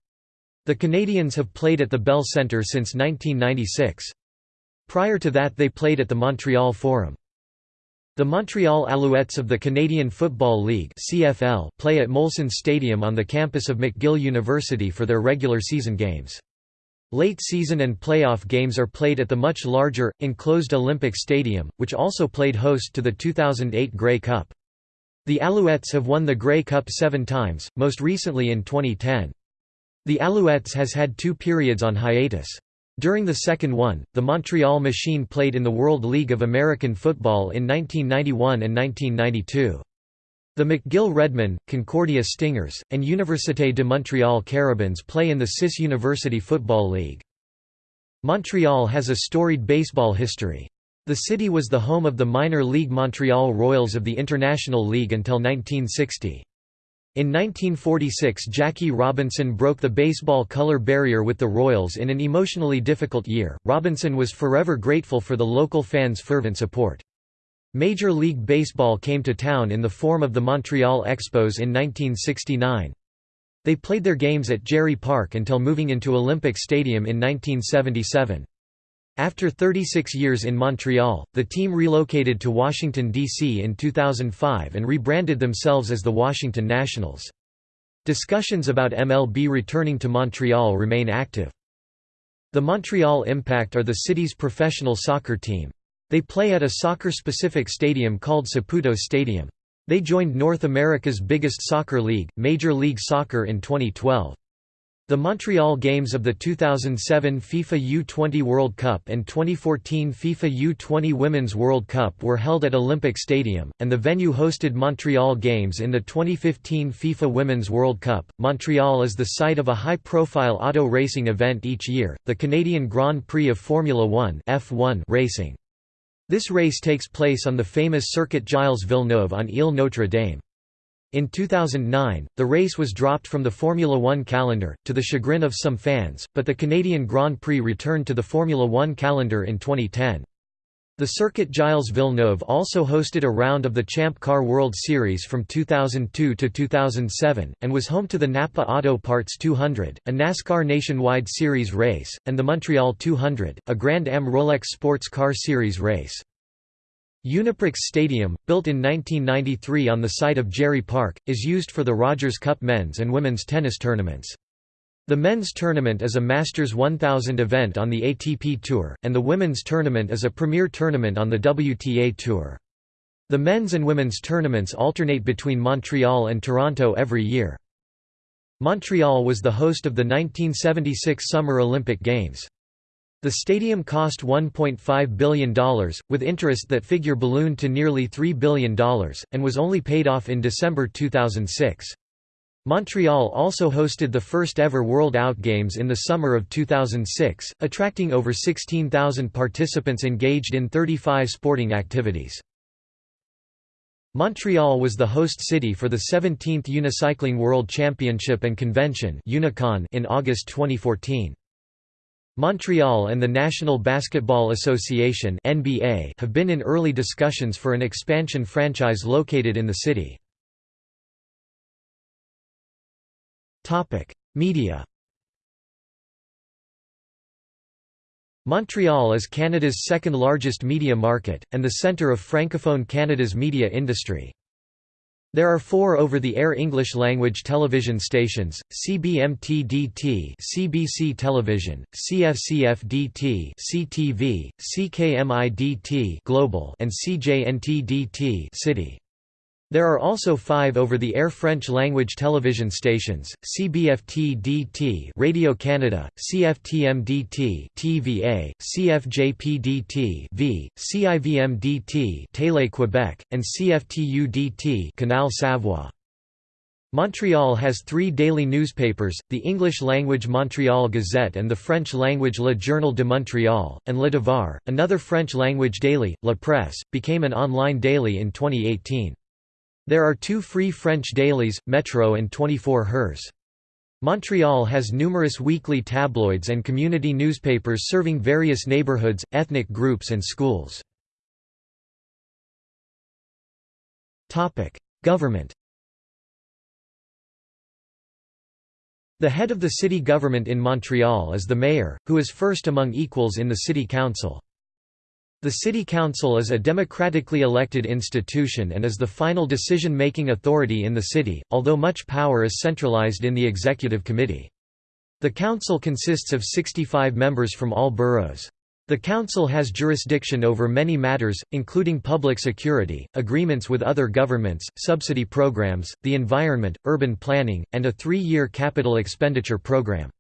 The Canadiens have played at the Bell Centre since 1996. Prior to that they played at the Montreal Forum. The Montreal Alouettes of the Canadian Football League (CFL) play at Molson Stadium on the campus of McGill University for their regular season games. Late season and playoff games are played at the much larger, enclosed Olympic Stadium, which also played host to the 2008 Grey Cup. The Alouettes have won the Grey Cup seven times, most recently in 2010. The Alouettes has had two periods on hiatus. During the second one, the Montreal Machine played in the World League of American Football in 1991 and 1992. The McGill Redmen, Concordia Stingers, and Université de Montréal Carabins play in the CIS University Football League. Montreal has a storied baseball history. The city was the home of the minor league Montreal Royals of the International League until 1960. In 1946 Jackie Robinson broke the baseball color barrier with the Royals in an emotionally difficult year. Robinson was forever grateful for the local fans' fervent support. Major League Baseball came to town in the form of the Montreal Expos in 1969. They played their games at Jarry Park until moving into Olympic Stadium in 1977. After 36 years in Montreal, the team relocated to Washington, D.C. in 2005 and rebranded themselves as the Washington Nationals. Discussions about MLB returning to Montreal remain active. The Montreal Impact are the city's professional soccer team. They play at a soccer-specific stadium called Saputo Stadium. They joined North America's biggest soccer league, Major League Soccer in 2012. The Montreal games of the 2007 FIFA U20 World Cup and 2014 FIFA U20 Women's World Cup were held at Olympic Stadium, and the venue hosted Montreal games in the 2015 FIFA Women's World Cup. Montreal is the site of a high profile auto racing event each year, the Canadian Grand Prix of Formula One F1 racing. This race takes place on the famous Circuit Gilles Villeneuve on Ile Notre Dame. In 2009, the race was dropped from the Formula One calendar, to the chagrin of some fans, but the Canadian Grand Prix returned to the Formula One calendar in 2010. The Circuit Gilles Villeneuve also hosted a round of the Champ Car World Series from 2002 to 2007, and was home to the Napa Auto Parts 200, a NASCAR Nationwide Series race, and the Montreal 200, a Grand Am Rolex Sports Car Series race. Uniprix Stadium, built in 1993 on the site of Jarry Park, is used for the Rogers Cup men's and women's tennis tournaments. The men's tournament is a Masters 1000 event on the ATP Tour, and the women's tournament is a premier tournament on the WTA Tour. The men's and women's tournaments alternate between Montreal and Toronto every year. Montreal was the host of the 1976 Summer Olympic Games. The stadium cost $1.5 billion, with interest that figure ballooned to nearly $3 billion, and was only paid off in December 2006. Montreal also hosted the first ever World Outgames in the summer of 2006, attracting over 16,000 participants engaged in 35 sporting activities. Montreal was the host city for the 17th Unicycling World Championship and Convention in August 2014. Montreal and the National Basketball Association (NBA) have been in early discussions for an expansion franchise located in the city. Topic: Media Montreal is Canada's second largest media market, and the centre of Francophone Canada's media industry. There are four over-the-air English-language television stations, CBMT-DT CBC Television, CFCF-DT CTV, CKMI-DT Global and CJNT-DT City. There are also five over-the-air French-language television stations, CBFT-DT Radio Canada, CFTM-DT TVA, CFJP-DT V, CIVM-DT Télé Québec, and CFTU-DT Canal Savoir. Montreal has three daily newspapers, the English-language Montreal Gazette and the French-language Le Journal de Montréal, and Le Devoir, another French-language daily, La Presse, became an online daily in 2018. There are two free French dailies, Metro and 24 Heures. Montreal has numerous weekly tabloids and community newspapers serving various neighborhoods, ethnic groups and schools. Government The head of the city government in Montreal is the mayor, who is first among equals in the city council. The City Council is a democratically elected institution and is the final decision-making authority in the city, although much power is centralized in the executive committee. The council consists of 65 members from all boroughs. The Council has jurisdiction over many matters, including public security, agreements with other governments, subsidy programs, the environment, urban planning, and a three-year capital expenditure program.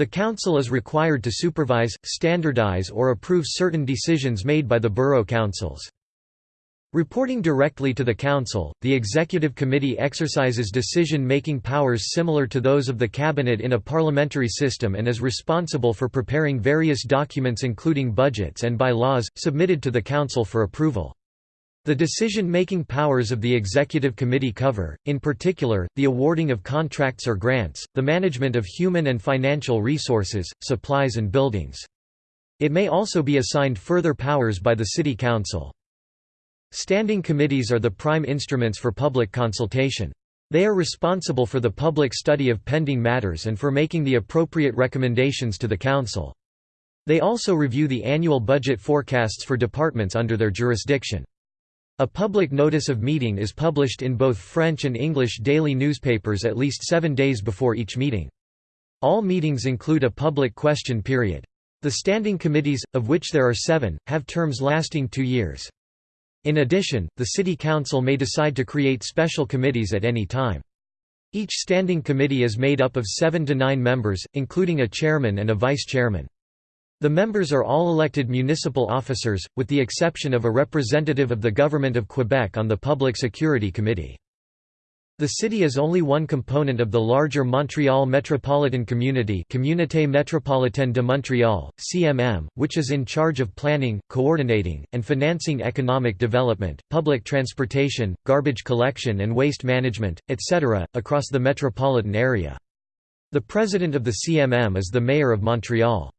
The Council is required to supervise, standardize or approve certain decisions made by the borough councils. Reporting directly to the Council, the Executive Committee exercises decision-making powers similar to those of the Cabinet in a parliamentary system and is responsible for preparing various documents including budgets and by-laws, submitted to the Council for approval. The decision-making powers of the Executive Committee cover, in particular, the awarding of contracts or grants, the management of human and financial resources, supplies and buildings. It may also be assigned further powers by the City Council. Standing committees are the prime instruments for public consultation. They are responsible for the public study of pending matters and for making the appropriate recommendations to the Council. They also review the annual budget forecasts for departments under their jurisdiction. A public notice of meeting is published in both French and English daily newspapers at least seven days before each meeting. All meetings include a public question period. The standing committees, of which there are seven, have terms lasting two years. In addition, the City Council may decide to create special committees at any time. Each standing committee is made up of seven to nine members, including a chairman and a vice-chairman. The members are all elected municipal officers, with the exception of a representative of the Government of Quebec on the Public Security Committee. The city is only one component of the larger Montreal metropolitan community Communauté métropolitaine de Montréal, CMM, which is in charge of planning, coordinating, and financing economic development, public transportation, garbage collection and waste management, etc., across the metropolitan area. The president of the CMM is the mayor of Montreal.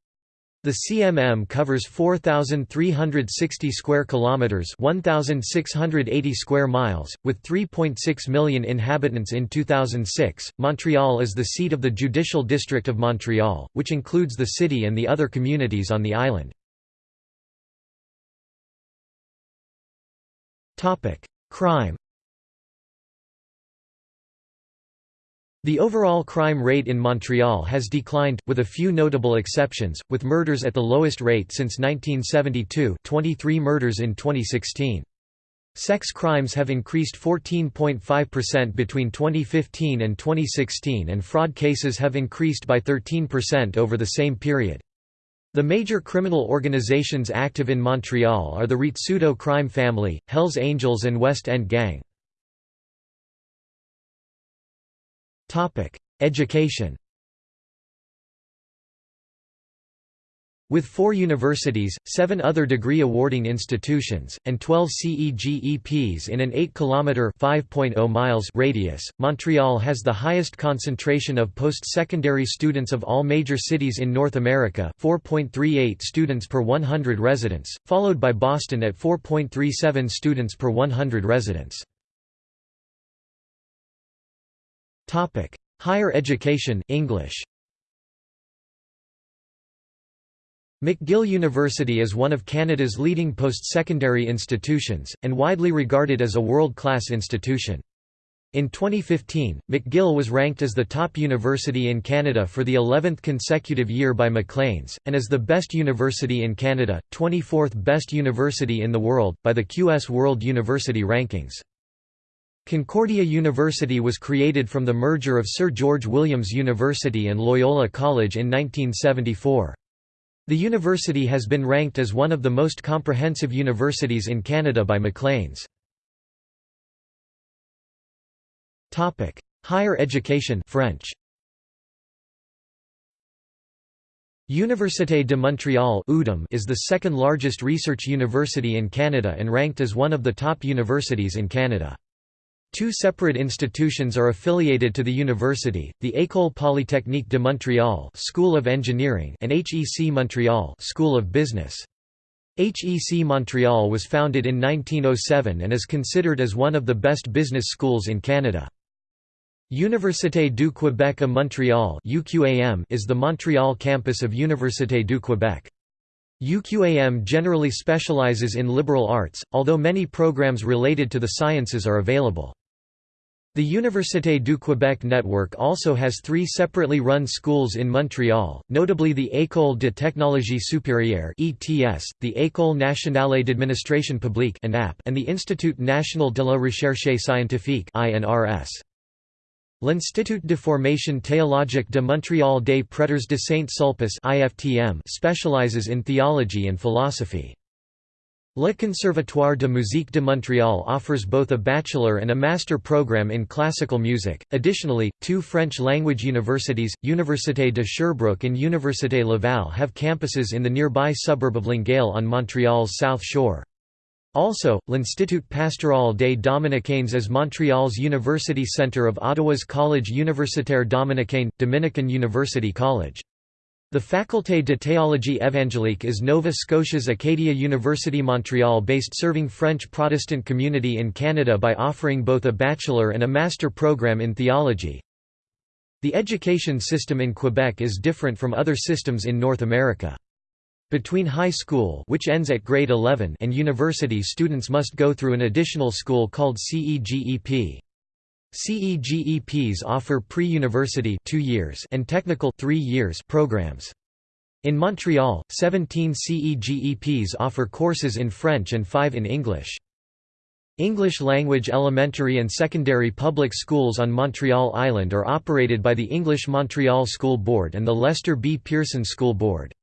The CMM covers 4360 square kilometers, 1680 square miles, with 3.6 million inhabitants in 2006. Montreal is the seat of the judicial district of Montreal, which includes the city and the other communities on the island. Topic: Crime The overall crime rate in Montreal has declined, with a few notable exceptions, with murders at the lowest rate since 1972 23 murders in 2016. Sex crimes have increased 14.5% between 2015 and 2016 and fraud cases have increased by 13% over the same period. The major criminal organizations active in Montreal are the Rizzuto crime family, Hells Angels and West End Gang. Education With four universities, seven other degree-awarding institutions, and 12 CEGEPs in an 8-kilometre miles radius, Montreal has the highest concentration of post-secondary students of all major cities in North America 4.38 students per 100 residents, followed by Boston at 4.37 students per 100 residents. Higher education English McGill University is one of Canada's leading post-secondary institutions, and widely regarded as a world-class institution. In 2015, McGill was ranked as the top university in Canada for the 11th consecutive year by Maclean's, and as the best university in Canada, 24th best university in the world, by the QS World University Rankings. Concordia University was created from the merger of Sir George Williams University and Loyola College in 1974. The university has been ranked as one of the most comprehensive universities in Canada by Maclean's. Higher education French. Université de Montréal is the second largest research university in Canada and ranked as one of the top universities in Canada. Two separate institutions are affiliated to the university, the École Polytechnique de Montréal School of Engineering and HEC Montréal School of Business. HEC Montreal was founded in 1907 and is considered as one of the best business schools in Canada. Université du Québec à Montréal is the Montreal campus of Université du Québec. UQAM generally specializes in liberal arts, although many programs related to the sciences are available. The Université du Québec network also has three separately run schools in Montreal, notably the École de technologie supérieure (ETS), the École nationale d'administration publique and the Institut national de la recherche scientifique (INRS). L'Institut de formation théologique de Montréal des Prêtres de Saint-Sulpice (IFTM) specializes in theology and philosophy. Le Conservatoire de musique de Montréal offers both a bachelor and a master program in classical music. Additionally, two French language universities, Université de Sherbrooke and Université Laval, have campuses in the nearby suburb of Longueuil on Montreal's south shore. Also, l'Institut Pastoral des Dominicains is Montreal's university centre of Ottawa's Collège universitaire dominicain, Dominican University College. The Faculté de théologie évangélique is Nova Scotia's Acadia University Montreal-based serving French Protestant community in Canada by offering both a bachelor and a master program in theology. The education system in Quebec is different from other systems in North America. Between high school which ends at grade 11 and university students must go through an additional school called CEGEP. CEGEPs offer pre-university two years and technical three years programs. In Montreal, 17 CEGEPs offer courses in French and 5 in English. English language elementary and secondary public schools on Montreal Island are operated by the English Montreal School Board and the Lester B. Pearson School Board.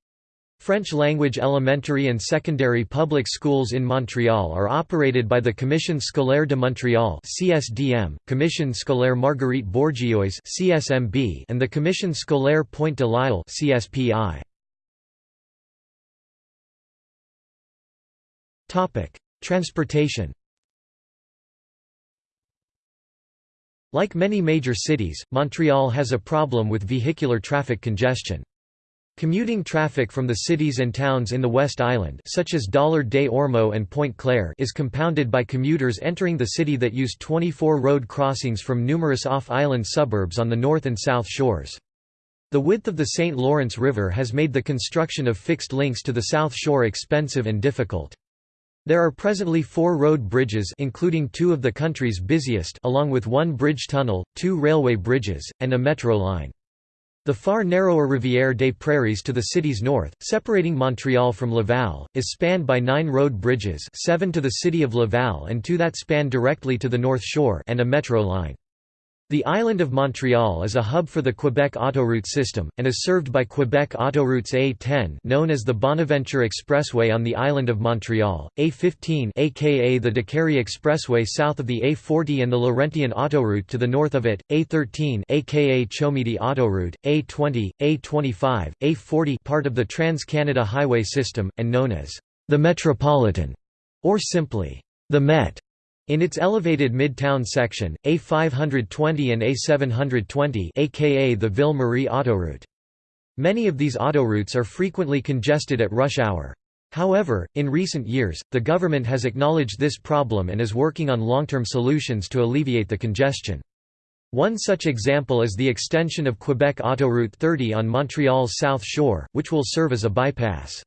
French-language elementary and secondary public schools in Montreal are operated by the Commission Scolaire de Montréal (CSDM), Commission Scolaire Marguerite Bourgeoys (CSMB), and the Commission Scolaire Pointe de l'Île (CSPI). Topic: Transportation. Like many major cities, Montreal has a problem with vehicular traffic congestion. Commuting traffic from the cities and towns in the West Island such as Dollard des Ormeaux and Pointe-Claire is compounded by commuters entering the city that use 24 road crossings from numerous off-island suburbs on the north and south shores. The width of the St. Lawrence River has made the construction of fixed links to the South Shore expensive and difficult. There are presently four road bridges including two of the country's busiest along with one bridge tunnel, two railway bridges, and a metro line. The far narrower Rivière des Prairies to the city's north, separating Montreal from Laval, is spanned by nine road bridges seven to the city of Laval and two that span directly to the North Shore and a metro line. The island of Montreal is a hub for the Quebec autoroute system, and is served by Quebec autoroutes A10 known as the Bonaventure Expressway on the island of Montreal, A15 aka the Décarie Expressway south of the A40 and the Laurentian autoroute to the north of it, A13 aka Chomedey autoroute, A20, A25, A40 part of the Trans-Canada Highway system, and known as the Metropolitan, or simply the Met. In its elevated Midtown section, A520 and A720 aka the Ville-Marie autoroute. Many of these autoroutes are frequently congested at rush hour. However, in recent years, the government has acknowledged this problem and is working on long-term solutions to alleviate the congestion. One such example is the extension of Quebec Autoroute 30 on Montreal's South Shore, which will serve as a bypass.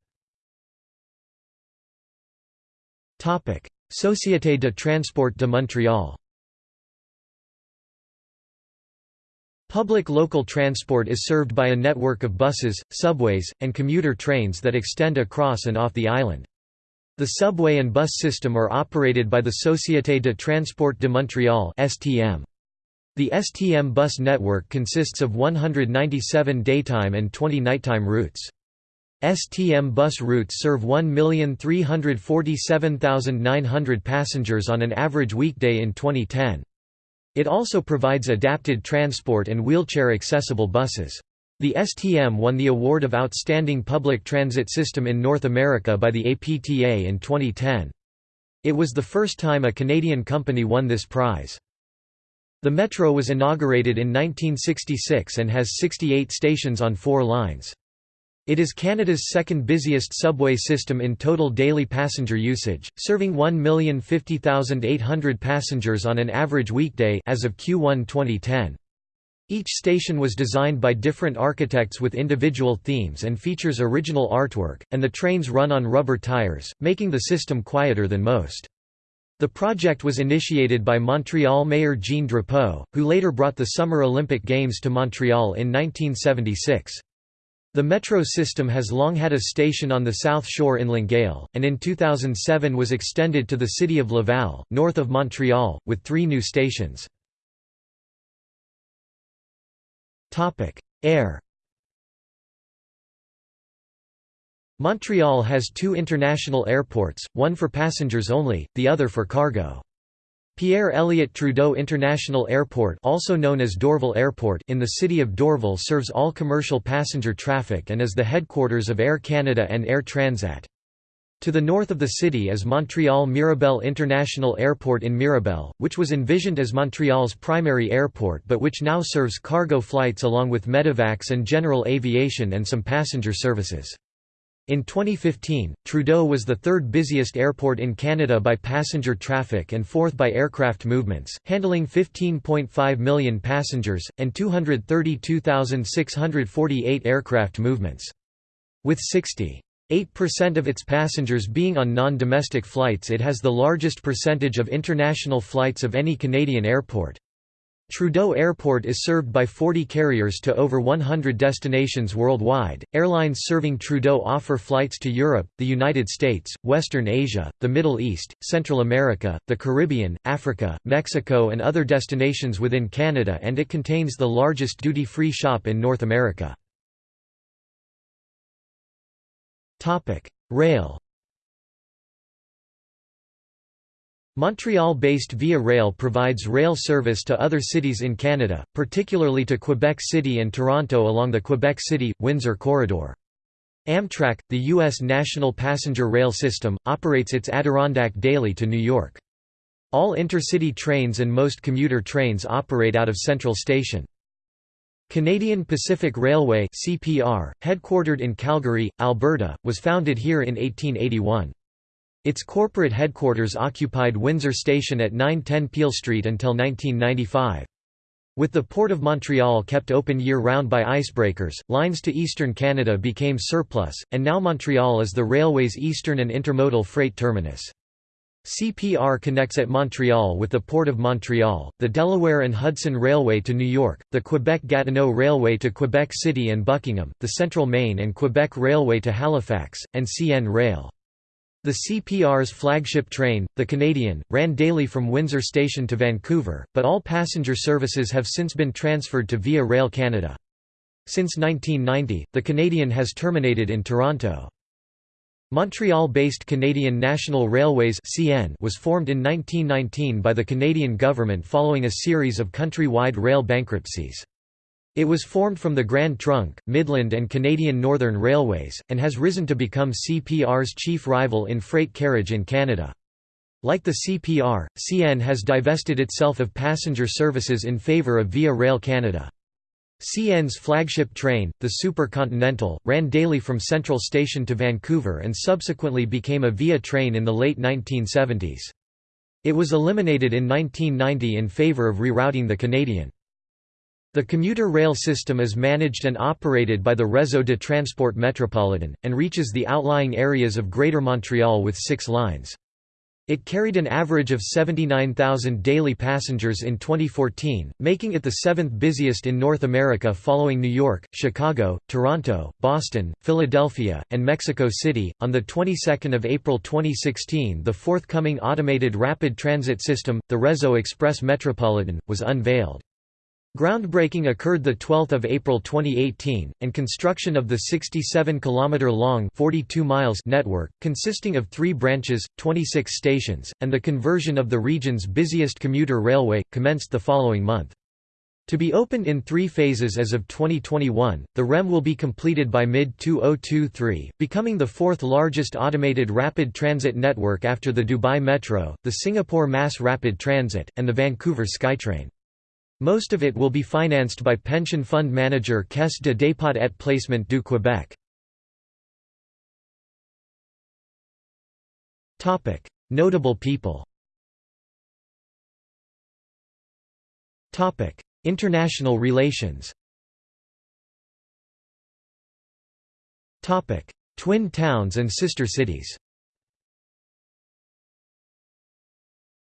Société de Transport de Montréal Public local transport is served by a network of buses, subways, and commuter trains that extend across and off the island. The subway and bus system are operated by the Société de Transport de Montréal (STM). The STM bus network consists of 197 daytime and 20 nighttime routes. STM bus routes serve 1,347,900 passengers on an average weekday in 2010. It also provides adapted transport and wheelchair-accessible buses. The STM won the award of Outstanding Public Transit System in North America by the APTA in 2010. It was the first time a Canadian company won this prize. The metro was inaugurated in 1966 and has 68 stations on four lines. It is Canada's second busiest subway system in total daily passenger usage, serving 1,050,800 passengers on an average weekday as of Q1 2010. Each station was designed by different architects with individual themes and features original artwork, and the trains run on rubber tires, making the system quieter than most. The project was initiated by Montreal Mayor Jean Drapeau, who later brought the Summer Olympic Games to Montreal in 1976. The metro system has long had a station on the South Shore in Longueuil, and in 2007 was extended to the city of Laval, north of Montreal, with three new stations. Air Montreal has two international airports, one for passengers only, the other for cargo. Pierre Elliott Trudeau International Airport also known as Dorval Airport in the city of Dorval serves all commercial passenger traffic and is the headquarters of Air Canada and Air Transat. To the north of the city is Montreal Mirabel International Airport in Mirabel, which was envisioned as Montreal's primary airport but which now serves cargo flights along with medevacs and general aviation and some passenger services. In 2015, Trudeau was the third busiest airport in Canada by passenger traffic and fourth by aircraft movements, handling 15.5 million passengers, and 232,648 aircraft movements. With 60.8% of its passengers being on non-domestic flights it has the largest percentage of international flights of any Canadian airport. Trudeau Airport is served by 40 carriers to over 100 destinations worldwide. Airlines serving Trudeau offer flights to Europe, the United States, Western Asia, the Middle East, Central America, the Caribbean, Africa, Mexico, and other destinations within Canada, and it contains the largest duty free shop in North America. Rail Montreal-based Via Rail provides rail service to other cities in Canada, particularly to Quebec City and Toronto along the Quebec City-Windsor corridor. Amtrak, the U.S. national passenger rail system, operates its Adirondack Daily to New York. All intercity trains and most commuter trains operate out of Central Station. Canadian Pacific Railway CPR, headquartered in Calgary, Alberta, was founded here in 1881. Its corporate headquarters occupied Windsor Station at 910 Peel Street until 1995. With the Port of Montreal kept open year-round by icebreakers, lines to eastern Canada became surplus, and now Montreal is the railway's eastern and intermodal freight terminus. CPR connects at Montreal with the Port of Montreal, the Delaware and Hudson Railway to New York, the Quebec-Gatineau Railway to Quebec City and Buckingham, the Central Maine and Quebec Railway to Halifax, and CN Rail. The CPR's flagship train, the Canadian, ran daily from Windsor Station to Vancouver, but all passenger services have since been transferred to Via Rail Canada. Since 1990, the Canadian has terminated in Toronto. Montreal-based Canadian National Railways was formed in 1919 by the Canadian government following a series of country-wide rail bankruptcies. It was formed from the Grand Trunk, Midland and Canadian Northern Railways, and has risen to become CPR's chief rival in freight carriage in Canada. Like the CPR, CN has divested itself of passenger services in favour of Via Rail Canada. CN's flagship train, the Supercontinental, ran daily from Central Station to Vancouver and subsequently became a Via train in the late 1970s. It was eliminated in 1990 in favour of rerouting the Canadian. The commuter rail system is managed and operated by the Réseau de Transport Métropolitain, and reaches the outlying areas of Greater Montreal with six lines. It carried an average of 79,000 daily passengers in 2014, making it the seventh busiest in North America following New York, Chicago, Toronto, Boston, Philadelphia, and Mexico City. On the 22nd of April 2016, the forthcoming automated rapid transit system, the Réseau Express Métropolitain, was unveiled. Groundbreaking occurred 12 April 2018, and construction of the 67-kilometre-long network, consisting of three branches, 26 stations, and the conversion of the region's busiest commuter railway, commenced the following month. To be opened in three phases as of 2021, the REM will be completed by mid-2023, becoming the fourth largest automated rapid transit network after the Dubai Metro, the Singapore Mass Rapid Transit, and the Vancouver SkyTrain. Most of it will be financed by pension fund manager Caisse de dépôt et placement du Québec. Notable people International relations Twin towns and sister cities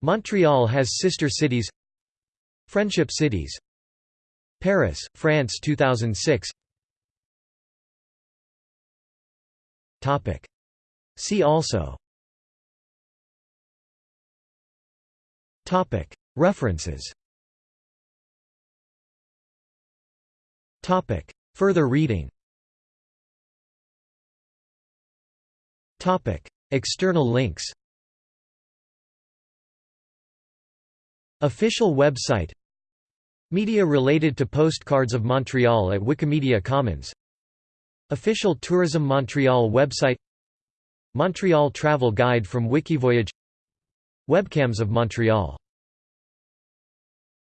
Montreal has sister cities Friendship cities Paris, France 2006 Topic. See also Topic. References Topic. Further reading Topic. External links Official website Media related to Postcards of Montreal at Wikimedia Commons. Official Tourism Montreal website Montreal Travel Guide from Wikivoyage Webcams of Montreal